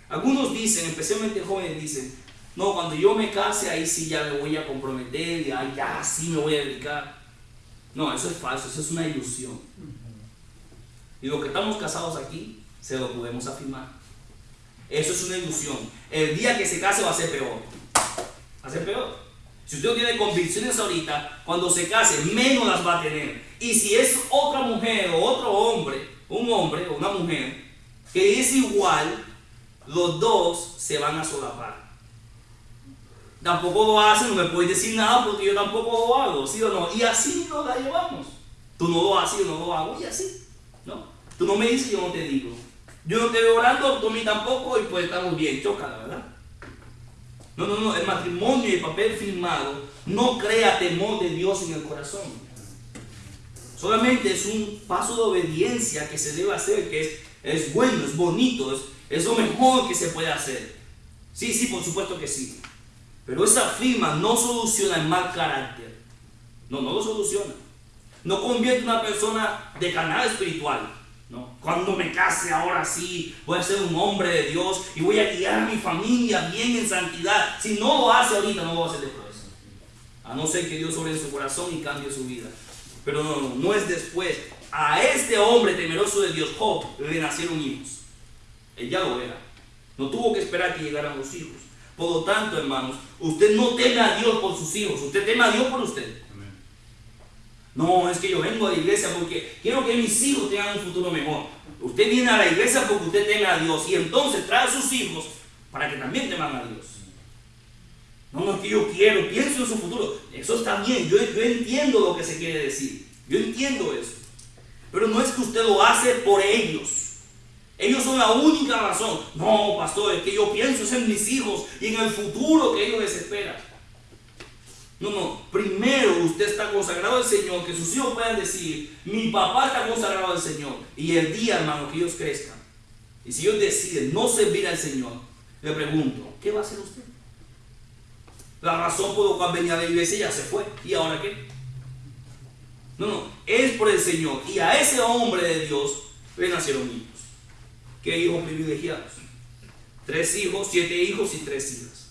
Algunos dicen, especialmente jóvenes, dicen, no, cuando yo me case, ahí sí ya me voy a comprometer, ya, ya sí me voy a dedicar. No, eso es falso, eso es una ilusión. Y los que estamos casados aquí, se lo podemos afirmar. Eso es una ilusión. El día que se case va a ser peor. Va a ser peor. Si usted tiene convicciones ahorita, cuando se case, menos las va a tener. Y si es otra mujer o otro hombre, un hombre o una mujer, que es igual, los dos se van a solapar. Tampoco lo hacen, no me puedes decir nada porque yo tampoco lo hago, ¿sí o no? Y así nos la llevamos. Tú no lo haces, yo no lo hago, y así. ¿no? Tú no me dices, yo no te digo. Yo no te veo orando, tú a mí tampoco, y pues estamos bien, choca, ¿verdad? No, no, no, el matrimonio y el papel firmado no crea temor de Dios en el corazón. Solamente es un paso de obediencia que se debe hacer, que es, es bueno, es bonito, es, es lo mejor que se puede hacer. Sí, sí, por supuesto que sí. Pero esa firma no soluciona el mal carácter. No, no lo soluciona. No convierte a una persona de canal espiritual. Cuando me case, ahora sí, voy a ser un hombre de Dios y voy a guiar a mi familia bien en santidad. Si no lo hace ahorita, no lo va a hacer después. A no ser que Dios sobre su corazón y cambie su vida. Pero no, no, no es después. A este hombre temeroso de Dios, Job, le nacieron hijos. Él ya lo era. No tuvo que esperar que llegaran los hijos. Por lo tanto, hermanos, usted no teme a Dios por sus hijos, usted teme a Dios por usted. No, es que yo vengo a la iglesia porque quiero que mis hijos tengan un futuro mejor. Usted viene a la iglesia porque usted teme a Dios y entonces trae a sus hijos para que también teman a Dios. No, no es que yo quiero, pienso en su futuro. Eso está bien, yo, yo entiendo lo que se quiere decir. Yo entiendo eso. Pero no es que usted lo hace por ellos. Ellos son la única razón. No, pastor, es que yo pienso en mis hijos y en el futuro que ellos les esperan. No, no. Primero usted está consagrado al Señor, que sus hijos puedan decir, mi papá está consagrado al Señor. Y el día, hermano, que ellos crezcan. Y si ellos deciden no servir al Señor, le pregunto, ¿qué va a hacer usted? La razón por la cual venía a la iglesia ya se fue. ¿Y ahora qué? No, no. Es por el Señor. Y a ese hombre de Dios le nacieron niños. ¿Qué hijos privilegiados? Tres hijos, siete hijos y tres hijas.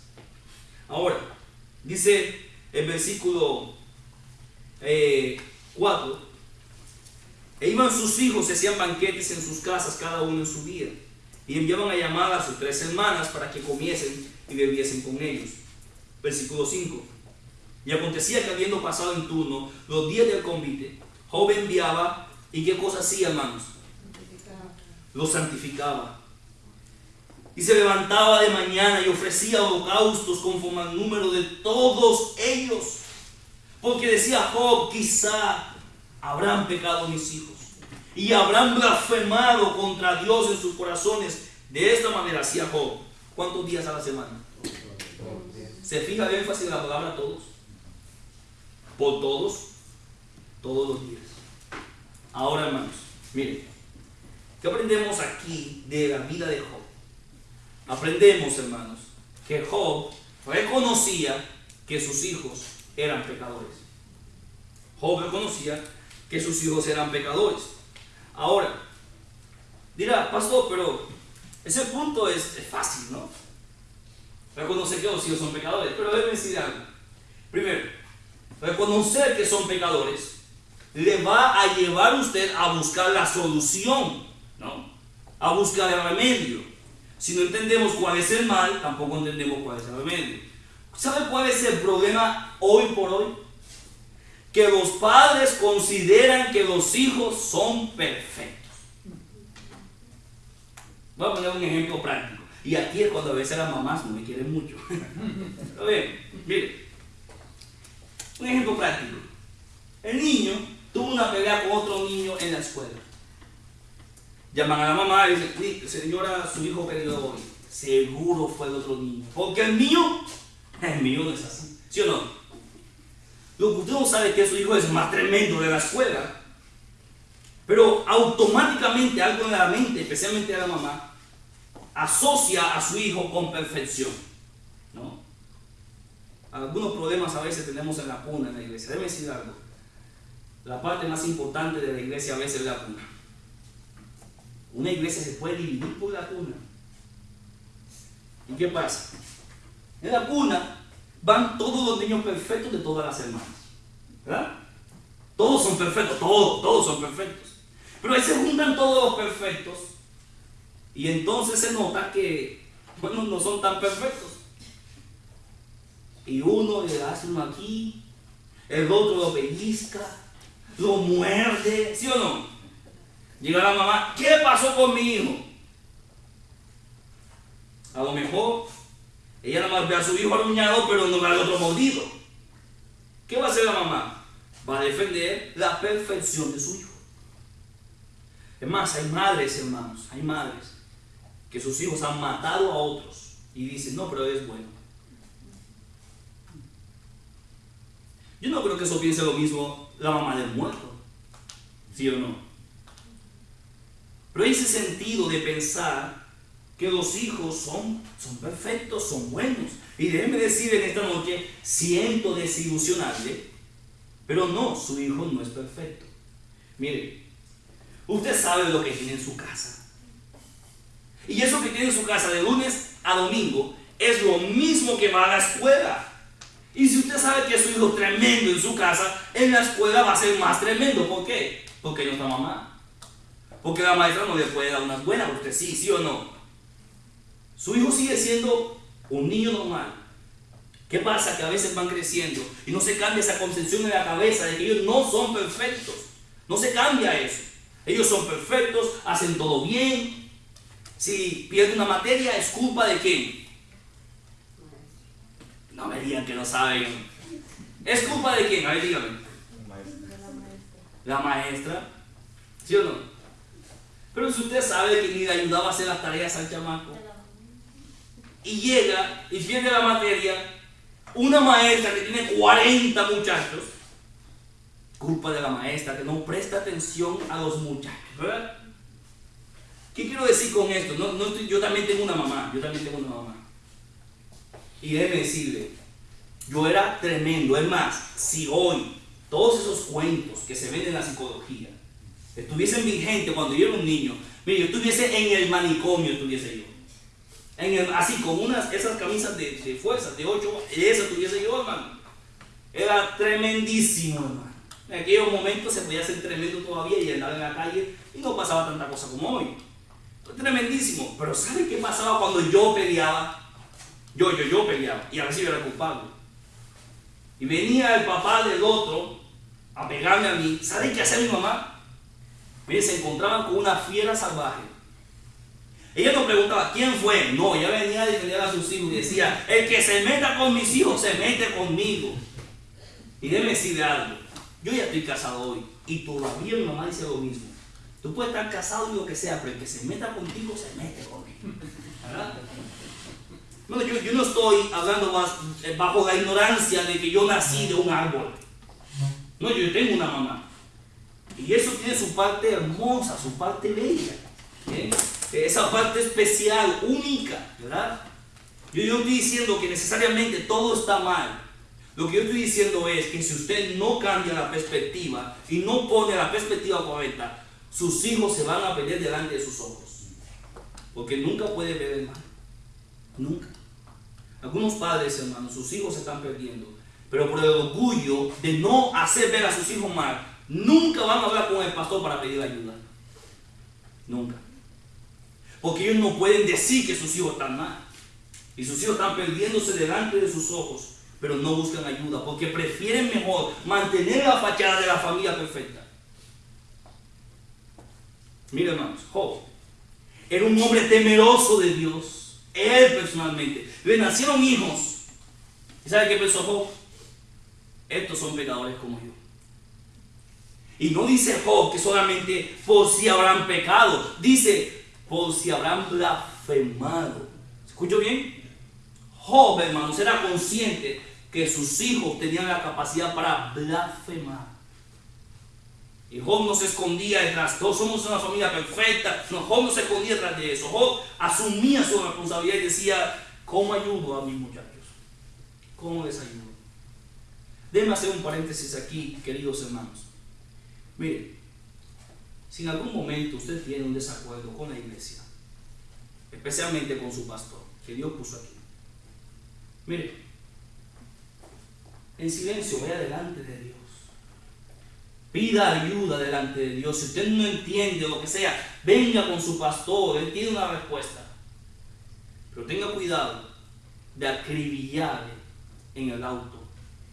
Ahora, dice el versículo 4, eh, e iban sus hijos, se hacían banquetes en sus casas, cada uno en su día, y enviaban a llamar a sus tres hermanas para que comiesen y bebiesen con ellos. Versículo 5. Y acontecía que habiendo pasado en turno los días del convite, Job enviaba, ¿y qué cosa hacía, hermanos? Lo santificaba. Y se levantaba de mañana y ofrecía holocaustos conforme al número de todos ellos. Porque decía Job, quizá habrán pecado mis hijos y habrán blasfemado contra Dios en sus corazones. De esta manera hacía Job. ¿Cuántos días a la semana? ¿Se fija el énfasis en la palabra todos? Por todos, todos los días. Ahora, hermanos, miren, ¿qué aprendemos aquí de la vida de Job? Aprendemos, hermanos, que Job reconocía que sus hijos eran pecadores. Job reconocía que sus hijos eran pecadores. Ahora, dirá, pastor, pero ese punto es, fácil, ¿no? Reconocer que los hijos son pecadores. Pero déjeme decir algo. Primero, reconocer que son pecadores le va a llevar usted a buscar la solución, ¿no? A buscar el remedio. Si no entendemos cuál es el mal, tampoco entendemos cuál es el remedio. ¿Sabe cuál es el problema hoy por hoy? Que los padres consideran que los hijos son perfectos. Voy a poner un ejemplo práctico. Y aquí es cuando a veces las mamás no me quieren mucho. a ver, mire. Un ejemplo práctico. El niño tuvo una pelea con otro niño en la escuela. Llaman a la mamá y dicen, señora, su hijo perdió hoy. Seguro fue el otro niño. Porque el mío, el mío no es así. ¿Sí o no? Lo que usted no sabe es que su hijo es más tremendo de la escuela. Pero automáticamente algo en la mente, especialmente a la mamá, asocia a su hijo con perfección. ¿No? Algunos problemas a veces tenemos en la cuna en la iglesia. Debe decir algo. La parte más importante de la iglesia a veces es la cuna. Una iglesia se puede dividir por la cuna. ¿Y qué pasa? En la cuna van todos los niños perfectos de todas las hermanas. ¿Verdad? Todos son perfectos, todos, todos son perfectos. Pero ahí se juntan todos los perfectos. Y entonces se nota que, bueno, no son tan perfectos. Y uno le hace uno aquí, el otro lo pellizca, lo muerde, ¿sí o no? Llega la mamá, ¿qué pasó con mi hijo? A lo mejor ella nada más ve a su hijo aruñado, pero no ve al otro mordido. ¿Qué va a hacer la mamá? Va a defender la perfección de su hijo. Es más, hay madres, hermanos, hay madres que sus hijos han matado a otros y dicen, no, pero es bueno. Yo no creo que eso piense lo mismo la mamá del muerto. ¿Sí o no? Pero ese sentido de pensar que los hijos son, son perfectos, son buenos. Y déjenme decir en esta noche, siento desilusionarle, pero no, su hijo no es perfecto. Mire, usted sabe lo que tiene en su casa. Y eso que tiene en su casa de lunes a domingo es lo mismo que va a la escuela. Y si usted sabe que su hijo tremendo en su casa, en la escuela va a ser más tremendo. ¿Por qué? Porque no está mamá. Porque la maestra no le puede dar unas buenas, usted sí, sí o no. Su hijo sigue siendo un niño normal. ¿Qué pasa? Que a veces van creciendo y no se cambia esa concepción en la cabeza de que ellos no son perfectos. No se cambia eso. Ellos son perfectos, hacen todo bien. Si pierden una materia, ¿es culpa de quién? No me digan que no saben. ¿Es culpa de quién? A ver, dígame. La maestra. ¿Sí o no? Pero si usted sabe que ni le ayudaba a hacer las tareas al chamaco, y llega y pierde la materia, una maestra que tiene 40 muchachos, culpa de la maestra que no presta atención a los muchachos. ¿Qué quiero decir con esto? No, yo también tengo una mamá, yo también tengo una mamá. Y déjeme decirle, yo era tremendo. Es más, si hoy todos esos cuentos que se ven en la psicología estuviesen vigentes cuando yo era un niño, mire, yo estuviese en el manicomio, estuviese yo. En así, con unas, esas camisas de, de fuerza, de 8, esa estuviese yo, hermano. Era tremendísimo, hermano. En aquellos momentos se podía hacer tremendo todavía y andar en la calle y no pasaba tanta cosa como hoy. Tremendísimo. Pero ¿sabe qué pasaba cuando yo peleaba? Yo, yo, yo peleaba. Y a veces yo era culpable. Y venía el papá del otro a pegarme a mí. ¿Sabe qué hacía mi mamá? Mire, se encontraban con una fiera salvaje. Ella no preguntaba, ¿quién fue? No, ella venía a defender a sus hijos y decía, el que se meta con mis hijos se mete conmigo. Y déjeme decirle algo. Yo ya estoy casado hoy y todavía mi mamá dice lo mismo. Tú puedes estar casado y lo que sea, pero el que se meta contigo se mete conmigo. ¿Verdad? No, yo, no estoy hablando eh, bajo la ignorancia de que yo nací de un árbol. No, yo tengo una mamá. Y eso tiene su parte hermosa, su parte bella. Esa parte especial, única, ¿verdad? Yo no estoy diciendo que necesariamente todo está mal. Lo que yo estoy diciendo es que si usted no cambia la perspectiva y no pone la perspectiva correcta, sus hijos se van a perder delante de sus ojos. Porque nunca puede ver el mal. Nunca. Algunos padres, hermanos, sus hijos se están perdiendo. Pero por el orgullo de no hacer ver a sus hijos mal, nunca van a hablar con el pastor para pedir ayuda. Nunca. Porque ellos no pueden decir que sus hijos están mal. Y sus hijos están perdiéndose delante de sus ojos, pero no buscan ayuda, porque prefieren mejor mantener la fachada de la familia perfecta. Mira, hermanos, Job era un hombre temeroso de Dios él personalmente. Le nacieron hijos. ¿Y sabe qué pensó Job? Estos son pecadores como yo. Y no dice Job que solamente por si habrán pecado. Dice por si habrán blasfemado. ¿Escucho bien? Job, hermanos, era consciente que sus hijos tenían la capacidad para blasfemar. Y Job no se escondía detrás, todos somos una familia perfecta. No, Job no se escondía detrás de eso. Job asumía su responsabilidad y decía, ¿cómo ayudo a mis muchachos? ¿Cómo les ayudo? Déjenme hacer un paréntesis aquí, queridos hermanos. Mire, si en algún momento usted tiene un desacuerdo con la iglesia, especialmente con su pastor, que Dios puso aquí, mire, en silencio, vaya delante de Dios Pida ayuda delante de Dios. Si usted no entiende lo que sea, venga con su pastor. Él tiene una respuesta. Pero tenga cuidado de acribillarle en el auto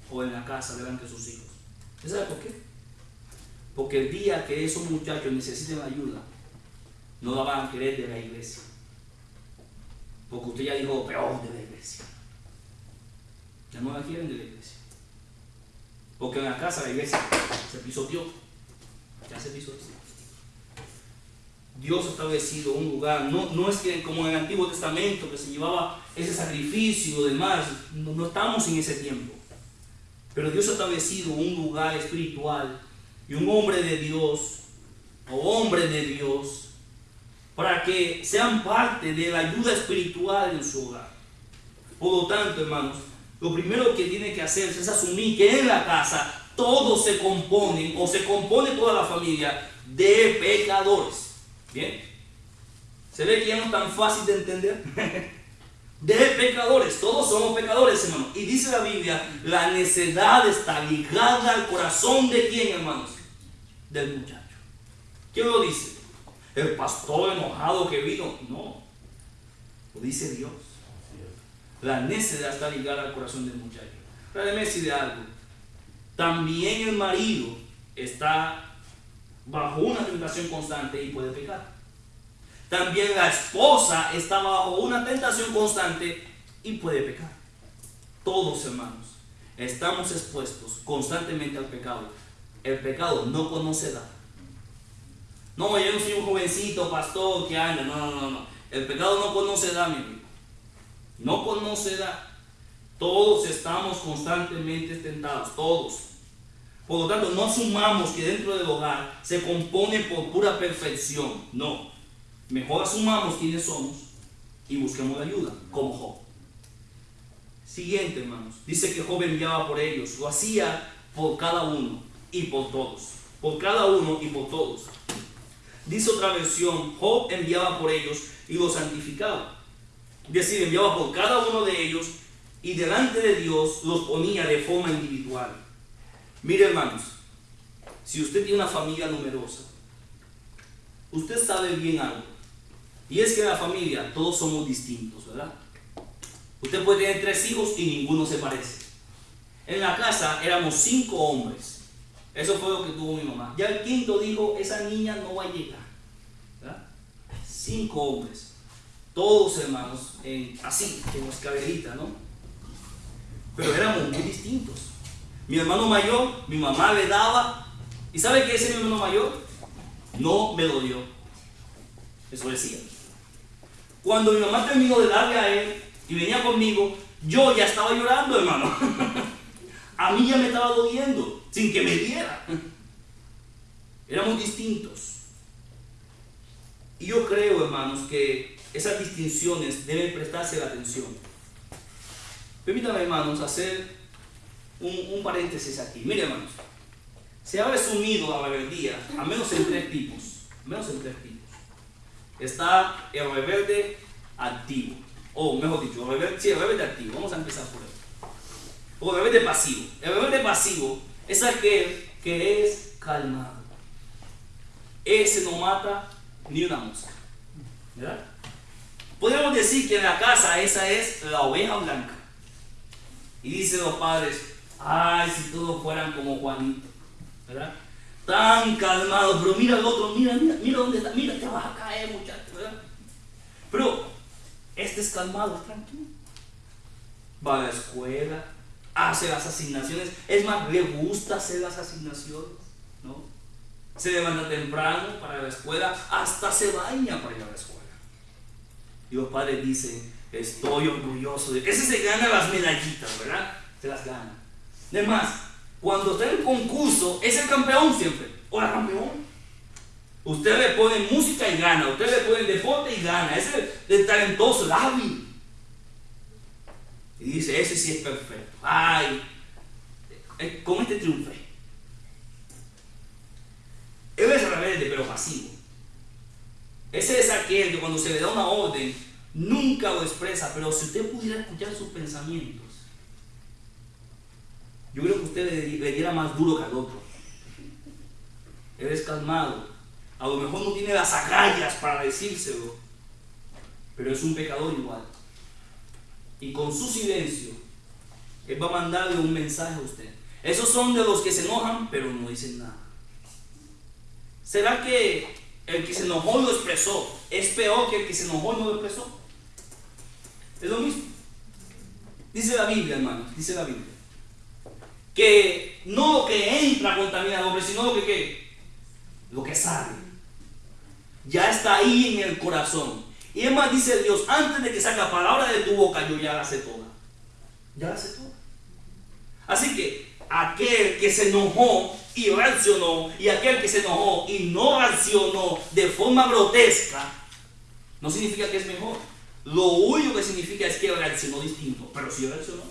o en la casa delante de sus hijos. ¿Usted sabe por qué? Porque el día que esos muchachos necesiten ayuda, no la van a querer de la iglesia. Porque usted ya dijo peor de la iglesia. Ya no la quieren de la iglesia. Porque en la casa la iglesia se pisoteó. Ya se pisoteó. Dios ha establecido un lugar, no, no es que como en el Antiguo Testamento que se llevaba ese sacrificio y demás, no, no estamos en ese tiempo. Pero Dios ha establecido un lugar espiritual y un hombre de Dios o hombre de Dios para que sean parte de la ayuda espiritual en su hogar. Por lo tanto, hermanos, lo primero que tiene que hacer es asumir que en la casa todos se componen o se compone toda la familia de pecadores. ¿Bien? ¿Se ve que ya no es tan fácil de entender? de pecadores, todos somos pecadores, hermanos. Y dice la Biblia, la necedad está ligada al corazón de quién, hermanos? Del muchacho. ¿Quién lo dice? ¿El pastor enojado que vino? No, lo dice Dios. La necedad está ligada al corazón del muchacho. Pero déjeme decir algo. También el marido está bajo una tentación constante y puede pecar. También la esposa está bajo una tentación constante y puede pecar. Todos hermanos estamos expuestos constantemente al pecado. El pecado no conoce edad. No, yo no soy un jovencito pastor que anda. No, no, no, no. El pecado no conoce edad, mi amigo. No conoce edad. Todos estamos constantemente tentados, todos. Por lo tanto, no asumamos que dentro del hogar se compone por pura perfección. No. Mejor asumamos quiénes somos y busquemos ayuda, como Job. Siguiente, hermanos. Dice que Job enviaba por ellos. Lo hacía por cada uno y por todos. Por cada uno y por todos. Dice otra versión, Job enviaba por ellos y los santificaba. Es decir, enviaba por cada uno de ellos y delante de Dios los ponía de forma individual. Mire hermanos, si usted tiene una familia numerosa, usted sabe bien algo. Y es que en la familia todos somos distintos, ¿verdad? Usted puede tener tres hijos y ninguno se parece. En la casa éramos cinco hombres. Eso fue lo que tuvo mi mamá. Ya el quinto dijo, esa niña no va a llegar. Cinco hombres. Todos hermanos, en, así, como escalerita, ¿no? Pero éramos muy distintos. Mi hermano mayor, mi mamá le daba. ¿Y sabe qué es mi hermano mayor? No me lo dio. Eso decía. Cuando mi mamá terminó de darle a él y venía conmigo, yo ya estaba llorando, hermano. a mí ya me estaba doliendo, sin que me diera. Éramos distintos. Y yo creo, hermanos, que esas distinciones deben prestarse la atención. Permítanme, hermanos, hacer un, paréntesis aquí. Mire, hermanos, se ha resumido la rebeldía a menos en tres tipos. Menos en tres tipos. Está el rebelde activo. O mejor dicho, el rebelde, sí, el rebelde activo. Vamos a empezar por O el rebelde pasivo. El rebelde pasivo es aquel que es calmado. Ese no mata ni una mosca. ¿Verdad? Podríamos decir que en la casa esa es la oveja blanca. Y dicen los padres, Ay, si todos fueran como Juanito, ¿verdad? Tan calmado, pero mira al otro, mira, mira, mira dónde está, mira, te vas a caer, muchacho, ¿verdad? Pero este es calmado, tranquilo. Va a la escuela, hace las asignaciones, es más, le gusta hacer las asignaciones, ¿no? Se levanta temprano para la escuela, hasta se baña para ir a la escuela. Y los padres dicen, estoy orgulloso de ese se gana las medallitas, ¿verdad? Se las gana. Además, cuando está en concurso, es el campeón siempre. O la campeón. Usted le pone música y gana. Usted le pone deporte y gana. Es el talentoso, el hábil. Y dice, ese sí es perfecto. Ay, eh, con este triunfe. Él es rebelde, pero pasivo. Ese es aquel que cuando se le da una orden, nunca lo expresa, pero si usted pudiera escuchar sus pensamientos, yo creo que usted le, diera más duro que al otro. Eres calmado. A lo mejor no tiene las agallas para decírselo, pero es un pecador igual. Y con su silencio, Él va a mandarle un mensaje a usted. Esos son de los que se enojan, pero no dicen nada. ¿Será que el que se enojó lo expresó es peor que el que se enojó y no lo expresó? Es lo mismo. Dice la Biblia, hermano, dice la Biblia que no lo que entra contamina al hombre, sino lo que, lo que sale. Ya está ahí en el corazón. Y es más, dice Dios, antes de que salga palabra de tu boca, yo ya la sé toda. Ya la sé toda. Así que aquel que se enojó y reaccionó, y aquel que se enojó y no reaccionó de forma grotesca, no significa que es mejor. Lo único que significa es que reaccionó distinto, pero si reaccionó.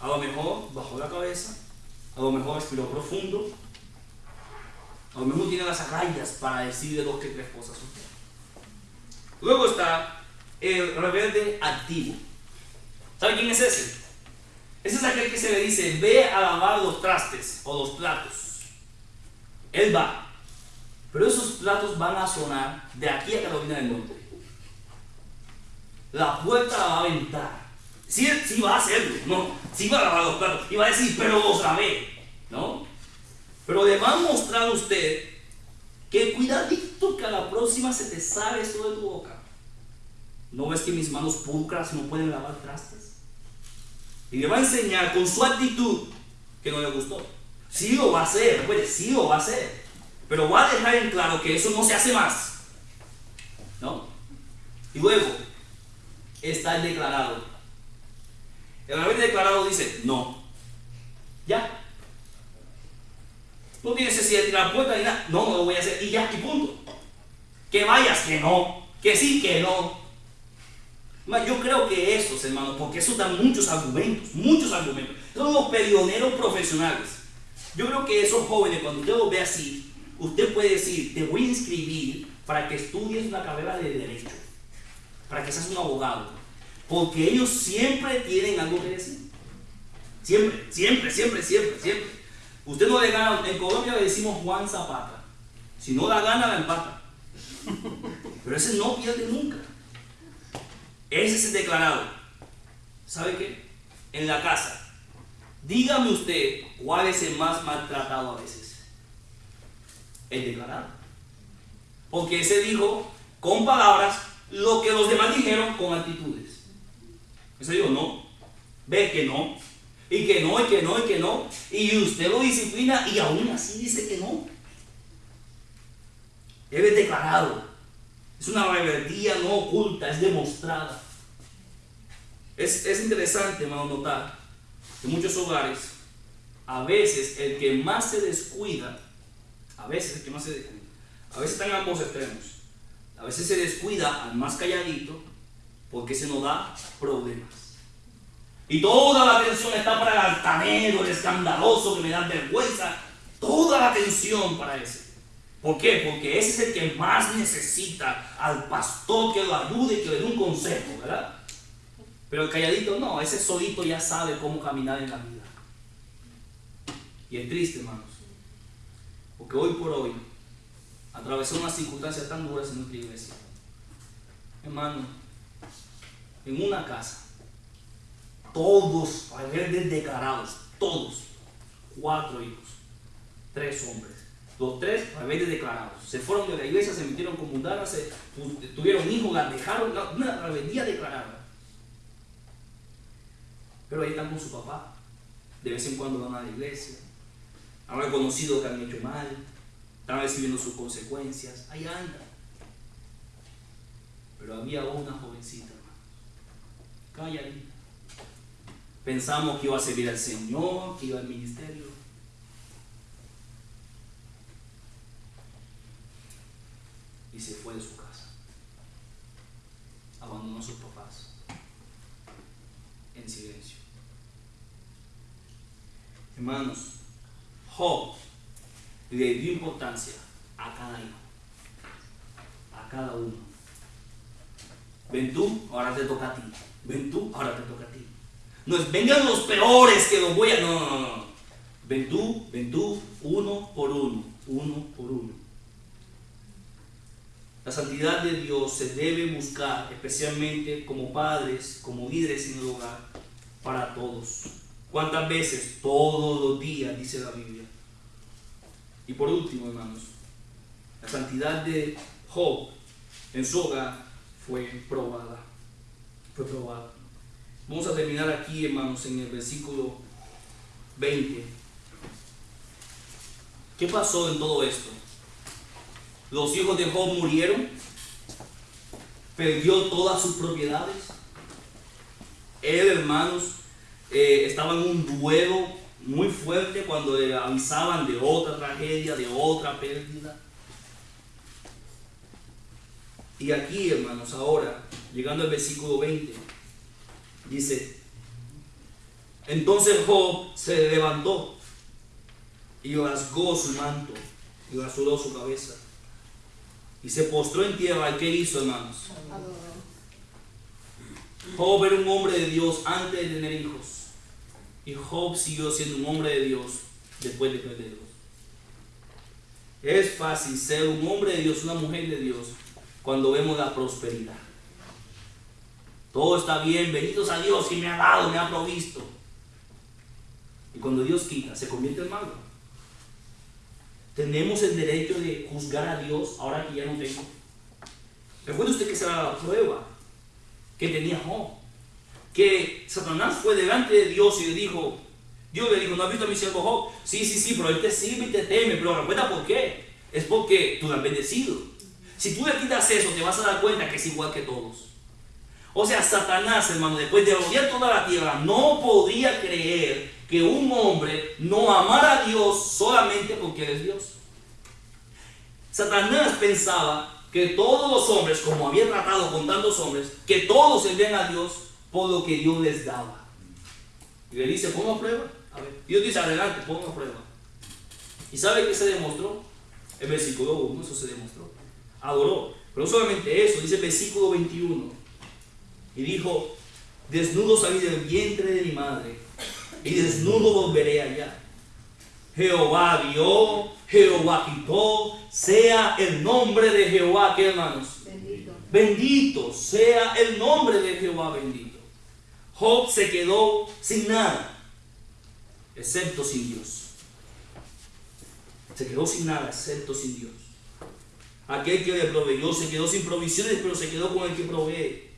A lo mejor bajó la cabeza, a lo mejor respiró profundo, a lo mejor tiene las agallas para decir de dos que tres cosas. Luego está el rebelde activo. ¿Sabe quién es ese? Ese es aquel que se le dice, ve a lavar los trastes o los platos. Él va. Pero esos platos van a sonar de aquí a Carolina del Norte. La puerta la va a aventar. Sí, sí va a hacerlo, no, sí va a lavar los platos, y va a decir, pero lo sabe, ¿no? Pero le va a mostrar a usted que cuidadito que a la próxima se te sale esto de tu boca. ¿No ves que mis manos pulcras no pueden lavar trastes? Y le va a enseñar con su actitud que no le gustó. Sí lo va a hacer, puede, sí lo va a hacer. Pero voy a dejar en claro que eso no se hace más. ¿No? Y luego está el declarado. El haber declarado dice, no. Ya. No tienes necesidad de tirar puerta ni nada. No, no lo voy a hacer. Y ya, y punto. Que vayas, que no. Que sí, que no. Yo creo que estos, hermanos, porque eso da muchos argumentos, muchos argumentos. Son los pioneros profesionales. Yo creo que esos jóvenes, cuando usted los ve así, usted puede decir, te voy a inscribir para que estudies una carrera de derecho, para que seas un abogado. Porque ellos siempre tienen algo que decir. Siempre, siempre, siempre, siempre, siempre. Usted no le gana, en Colombia le decimos Juan Zapata. Si no la gana, la empata. Pero ese no pierde nunca. Ese es el declarado. ¿Sabe qué? En la casa. Dígame usted cuál es el más maltratado a veces. El declarado. Porque ese dijo con palabras lo que los demás dijeron con actitudes. Ese dijo no. Ve que no. Y que no, y que no, y que no. Y usted lo disciplina y aún así dice que no. Él es declarado. Es una rebeldía no oculta, es demostrada. Es, interesante, hermano, notar que en muchos hogares, a veces el que más se descuida, a veces el que más se descuida, a veces están ambos extremos. A veces se descuida al más calladito porque se nos da problemas. Y toda la atención está para el altanero, el escandaloso que me da vergüenza. Toda la atención para ese. ¿Por qué? Porque ese es el que más necesita al pastor que lo ayude y que le dé un consejo, ¿verdad? Pero el calladito no, ese solito ya sabe cómo caminar en la vida. Y es triste, hermanos. Porque hoy por hoy atravesó unas circunstancias tan duras en nuestra iglesia. Hermano, en una casa, todos rebeldes declarados, todos, cuatro hijos, tres hombres, los tres rebeldes declarados. Se fueron de la iglesia, se metieron con mundanas, tuvieron hijos, las dejaron, una rebeldía declarada. Pero ahí están con su papá. De vez en cuando van a la iglesia. Han reconocido que han hecho mal. Están recibiendo sus consecuencias. Ahí andan. Pero había una jovencita, hermano. ahí. Pensamos que iba a servir al Señor, que iba al ministerio. y se fue de su casa. Abandonó a sus papás en silencio. Hermanos, Job le dio importancia a cada hijo, a cada uno. Ven tú, ahora te toca a ti. Ven tú, ahora te toca a ti. No es vengan los peores que los voy a. No, no, no. Ven tú, ven tú, uno por uno, uno por uno. La santidad de Dios se debe buscar, especialmente como padres, como líderes en el hogar, para todos. ¿Cuántas veces? Todos los días, dice la Biblia. Y por último, hermanos, la santidad de Job en su hogar fue probada. Fue probada. Vamos a terminar aquí, hermanos, en el versículo 20. ¿Qué pasó en todo esto? Los hijos de Job murieron, perdió todas sus propiedades. Él, hermanos, eh, estaba en un duelo muy fuerte cuando le avisaban de otra tragedia, de otra pérdida. Y aquí, hermanos, ahora, llegando al versículo 20, dice, entonces Job se levantó y rasgó su manto y rasuró su cabeza y se postró en tierra. ¿Y qué hizo, hermanos? Job era un hombre de Dios antes de tener hijos. Y Job siguió siendo un hombre de Dios después de perderlos. Es fácil ser un hombre de Dios, una mujer de Dios, cuando vemos la prosperidad. Todo está bien, benditos a Dios que me ha dado, me ha provisto. Y cuando Dios quita, se convierte en malo. Tenemos el derecho de juzgar a Dios ahora que ya no tengo. Recuerde usted que será la prueba que tenía Job. Que Satanás fue delante de Dios y le dijo, Dios le dijo, ¿no has visto a mi siervo Job? Sí, sí, sí, pero él te sirve y te teme, pero recuerda por qué. es porque tú lo has bendecido. Si tú le quitas eso, te vas a dar cuenta que es igual que todos. O sea, Satanás, hermano, después de rodear toda la tierra, no podía creer que un hombre no amara a Dios solamente porque Él es Dios. Satanás pensaba que todos los hombres, como había tratado con tantos hombres, que todos servían a Dios por lo que Dios les daba. Y le dice, pongo a prueba. A ver. Dios dice, adelante, pongo a prueba. ¿Y sabe qué se demostró? El versículo 1, eso se demostró. Adoró. Pero no solamente eso, dice el versículo 21. Y dijo, desnudo salí del vientre de mi madre, y desnudo volveré allá. Jehová dio, Jehová quitó, sea el nombre de Jehová, ¿qué hermanos? Bendito. Bendito sea el nombre de Jehová bendito. Job se quedó sin nada, excepto sin Dios. Se quedó sin nada, excepto sin Dios. Aquel que le proveyó se quedó sin provisiones, pero se quedó con el que provee.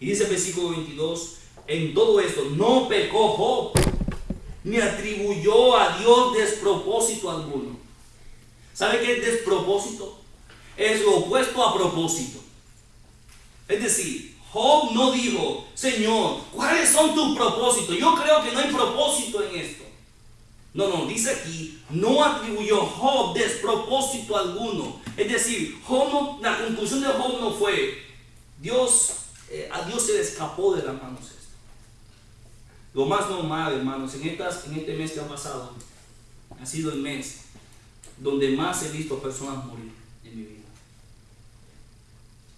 Y dice el versículo 22, en todo esto no pecó Job, ni atribuyó a Dios despropósito alguno. ¿Sabe qué es despropósito? Es lo opuesto a propósito. Es decir, Job no dijo, Señor, ¿cuáles son tus propósitos? Yo creo que no hay propósito en esto. No, no, dice aquí, no atribuyó Job despropósito alguno. Es decir, Job la conclusión de Job no fue, Dios eh, a Dios se le escapó de las manos esto. Lo más normal, hermanos, en, estas, en este mes que ha pasado, ha sido el mes donde más he visto personas morir.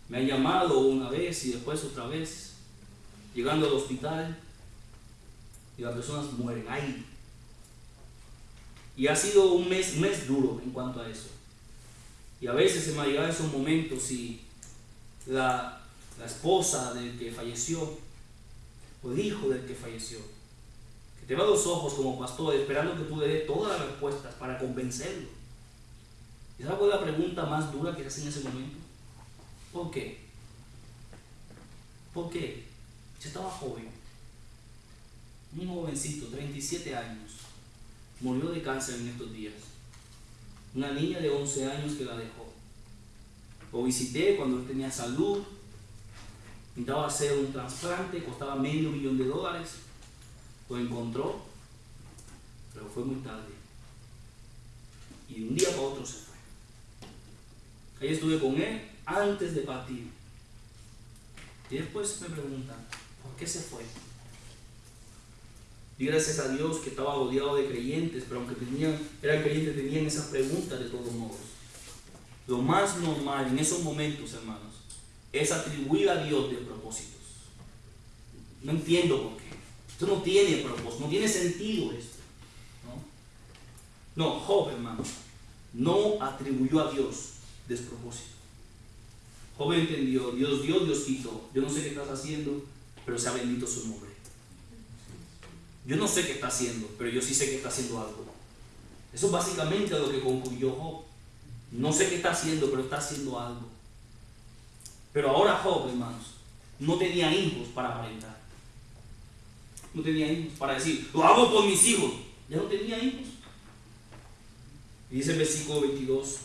Me han llamado una vez y después otra vez, llegando al hospital, y las personas mueren ahí. Y ha sido un mes, mes duro en cuanto a eso. Y a veces se me ha llegado esos momentos y la, la esposa del que falleció, o el hijo del que falleció, que te va a los ojos como pastor esperando que tú le des todas las respuestas para convencerlo. ¿Y sabes cuál es la pregunta más dura que se hace en ese momento? ¿Por qué? ¿Por qué? Yo estaba joven, un jovencito, 37 años, murió de cáncer en estos días. Una niña de 11 años que la dejó. Lo visité cuando tenía salud, Intentaba hacer un trasplante, costaba medio millón de dólares. Lo encontró, pero fue muy tarde. Y de un día para otro se fue. Ahí estuve con él antes de partir. Y después me preguntan, ¿por qué se fue? Y gracias a Dios que estaba rodeado de creyentes, pero aunque tenían, eran creyentes, tenían esas preguntas de todos modos. Lo más normal en esos momentos, hermanos, es atribuir a Dios de propósitos. No entiendo por qué. Esto no tiene propósito, no tiene sentido esto. No, no Job, hermano, no atribuyó a Dios despropósito. Job entendió, Dios dio, Dios quitó. Yo no sé qué estás haciendo, pero sea bendito su nombre. Yo no sé qué está haciendo, pero yo sí sé que está haciendo algo. Eso es básicamente lo que concluyó Job. No sé qué está haciendo, pero está haciendo algo. Pero ahora Job, hermanos, no tenía hijos para aparentar. No tenía hijos para decir, lo hago por mis hijos. Ya no tenía hijos. Y dice el versículo 22,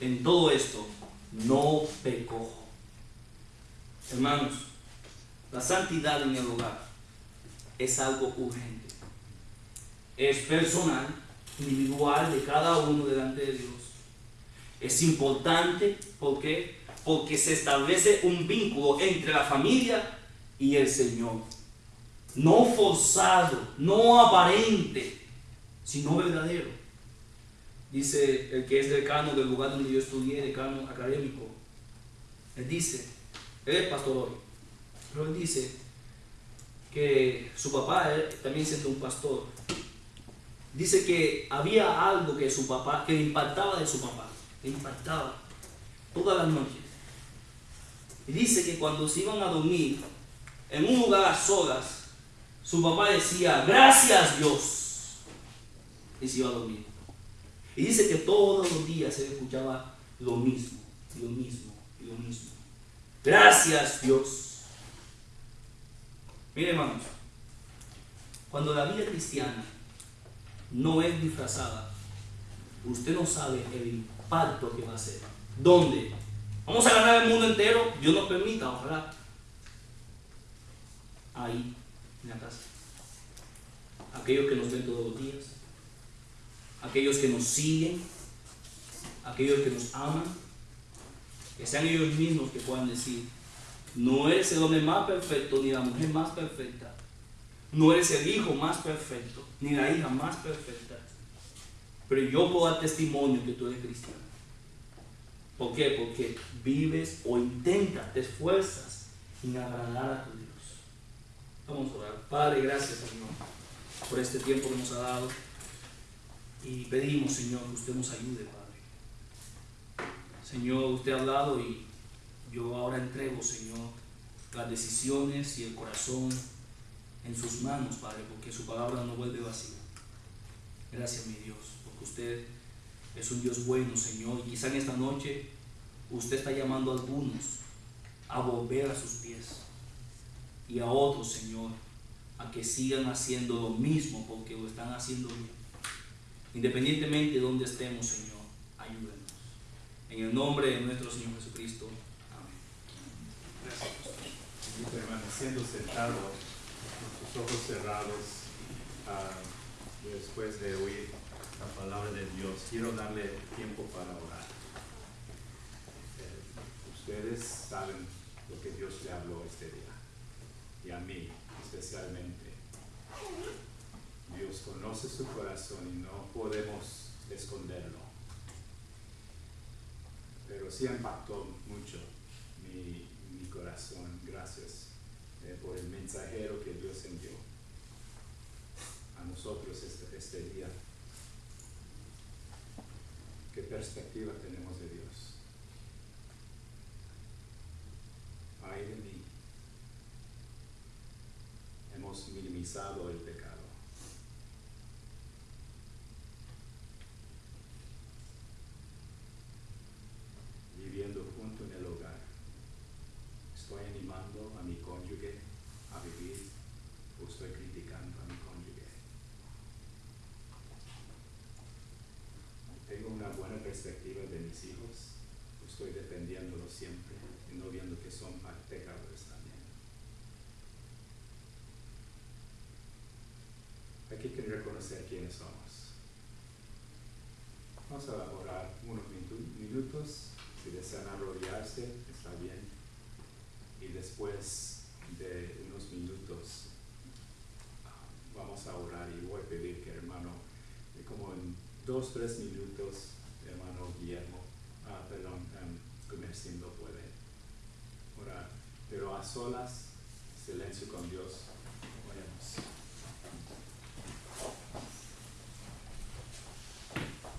en todo esto no pecó. Hermanos, la santidad en el hogar es algo urgente. Es personal, individual de cada uno delante de Dios. Es importante porque porque se establece un vínculo entre la familia y el Señor. No forzado, no aparente, sino verdadero. Dice el que es decano del lugar donde yo estudié, decano académico. Él dice, él es pastor hoy, pero él dice que su papá también siendo un pastor. Dice que había algo que su papá, que le impactaba de su papá, le impactaba todas las noches. Y dice que cuando se iban a dormir en un lugar a solas, su papá decía, gracias Dios. Y se iba a dormir. Y dice que todos los días se escuchaba lo mismo, lo mismo, lo mismo. Gracias Dios. Mire hermanos, cuando la vida cristiana no es disfrazada, usted no sabe el impacto que va a hacer. ¿Dónde? Vamos a ganar el mundo entero, Dios nos permita, ojalá. Ahí, en la casa. Aquellos que nos ven todos los días, aquellos que nos siguen, aquellos que nos aman, que sean ellos mismos que puedan decir, no eres el hombre más perfecto ni la mujer más perfecta, no eres el hijo más perfecto ni la hija más perfecta, pero yo puedo dar testimonio que tú eres cristiano. ¿Por qué? Porque vives o intentas, te esfuerzas en agradar a tu Dios. Vamos a orar. Padre, gracias Señor por este tiempo que nos ha dado. Y pedimos, Señor, que usted nos ayude, Padre. Señor, usted ha hablado y yo ahora entrego, Señor, las decisiones y el corazón en sus manos, Padre, porque su palabra no vuelve vacía. Gracias, mi Dios, porque usted es un Dios bueno, Señor, y quizá en esta noche usted está llamando a algunos a volver a sus pies y a otros, Señor, a que sigan haciendo lo mismo porque lo están haciendo bien. Independientemente de donde estemos, Señor, ayúdenos. En el nombre de nuestro Señor Jesucristo. Amén.
Gracias. Permaneciendo sentado, con sus ojos cerrados, ah, después de oír la palabra de Dios, quiero darle tiempo para orar. Eh, ustedes saben lo que Dios le habló este día, y a mí especialmente. Dios conoce su corazón y no podemos esconderlo. Pero sí impactó mucho mi, corazón. Gracias eh, por el mensajero que Dios envió a nosotros este, este día. ¿Qué perspectiva tenemos de Dios? Ay de mí. Hemos minimizado el pecado. Viviendo junto en el hogar. Estoy animando a mi cónyuge a vivir o estoy criticando a mi cónyuge. Tengo una buena perspectiva de mis hijos. Estoy defendiéndolos siempre y no viendo que son pecadores también. Aquí que reconocer quiénes somos. Vamos a orar unos minutos. Si desean arrodillarse, está bien. Y después de unos minutos ah, vamos a orar y voy a pedir que hermano, eh, como en dos, tres minutos, hermano Guillermo, ah, perdón, um, Comercindo puede orar. Pero a solas, silencio con Dios,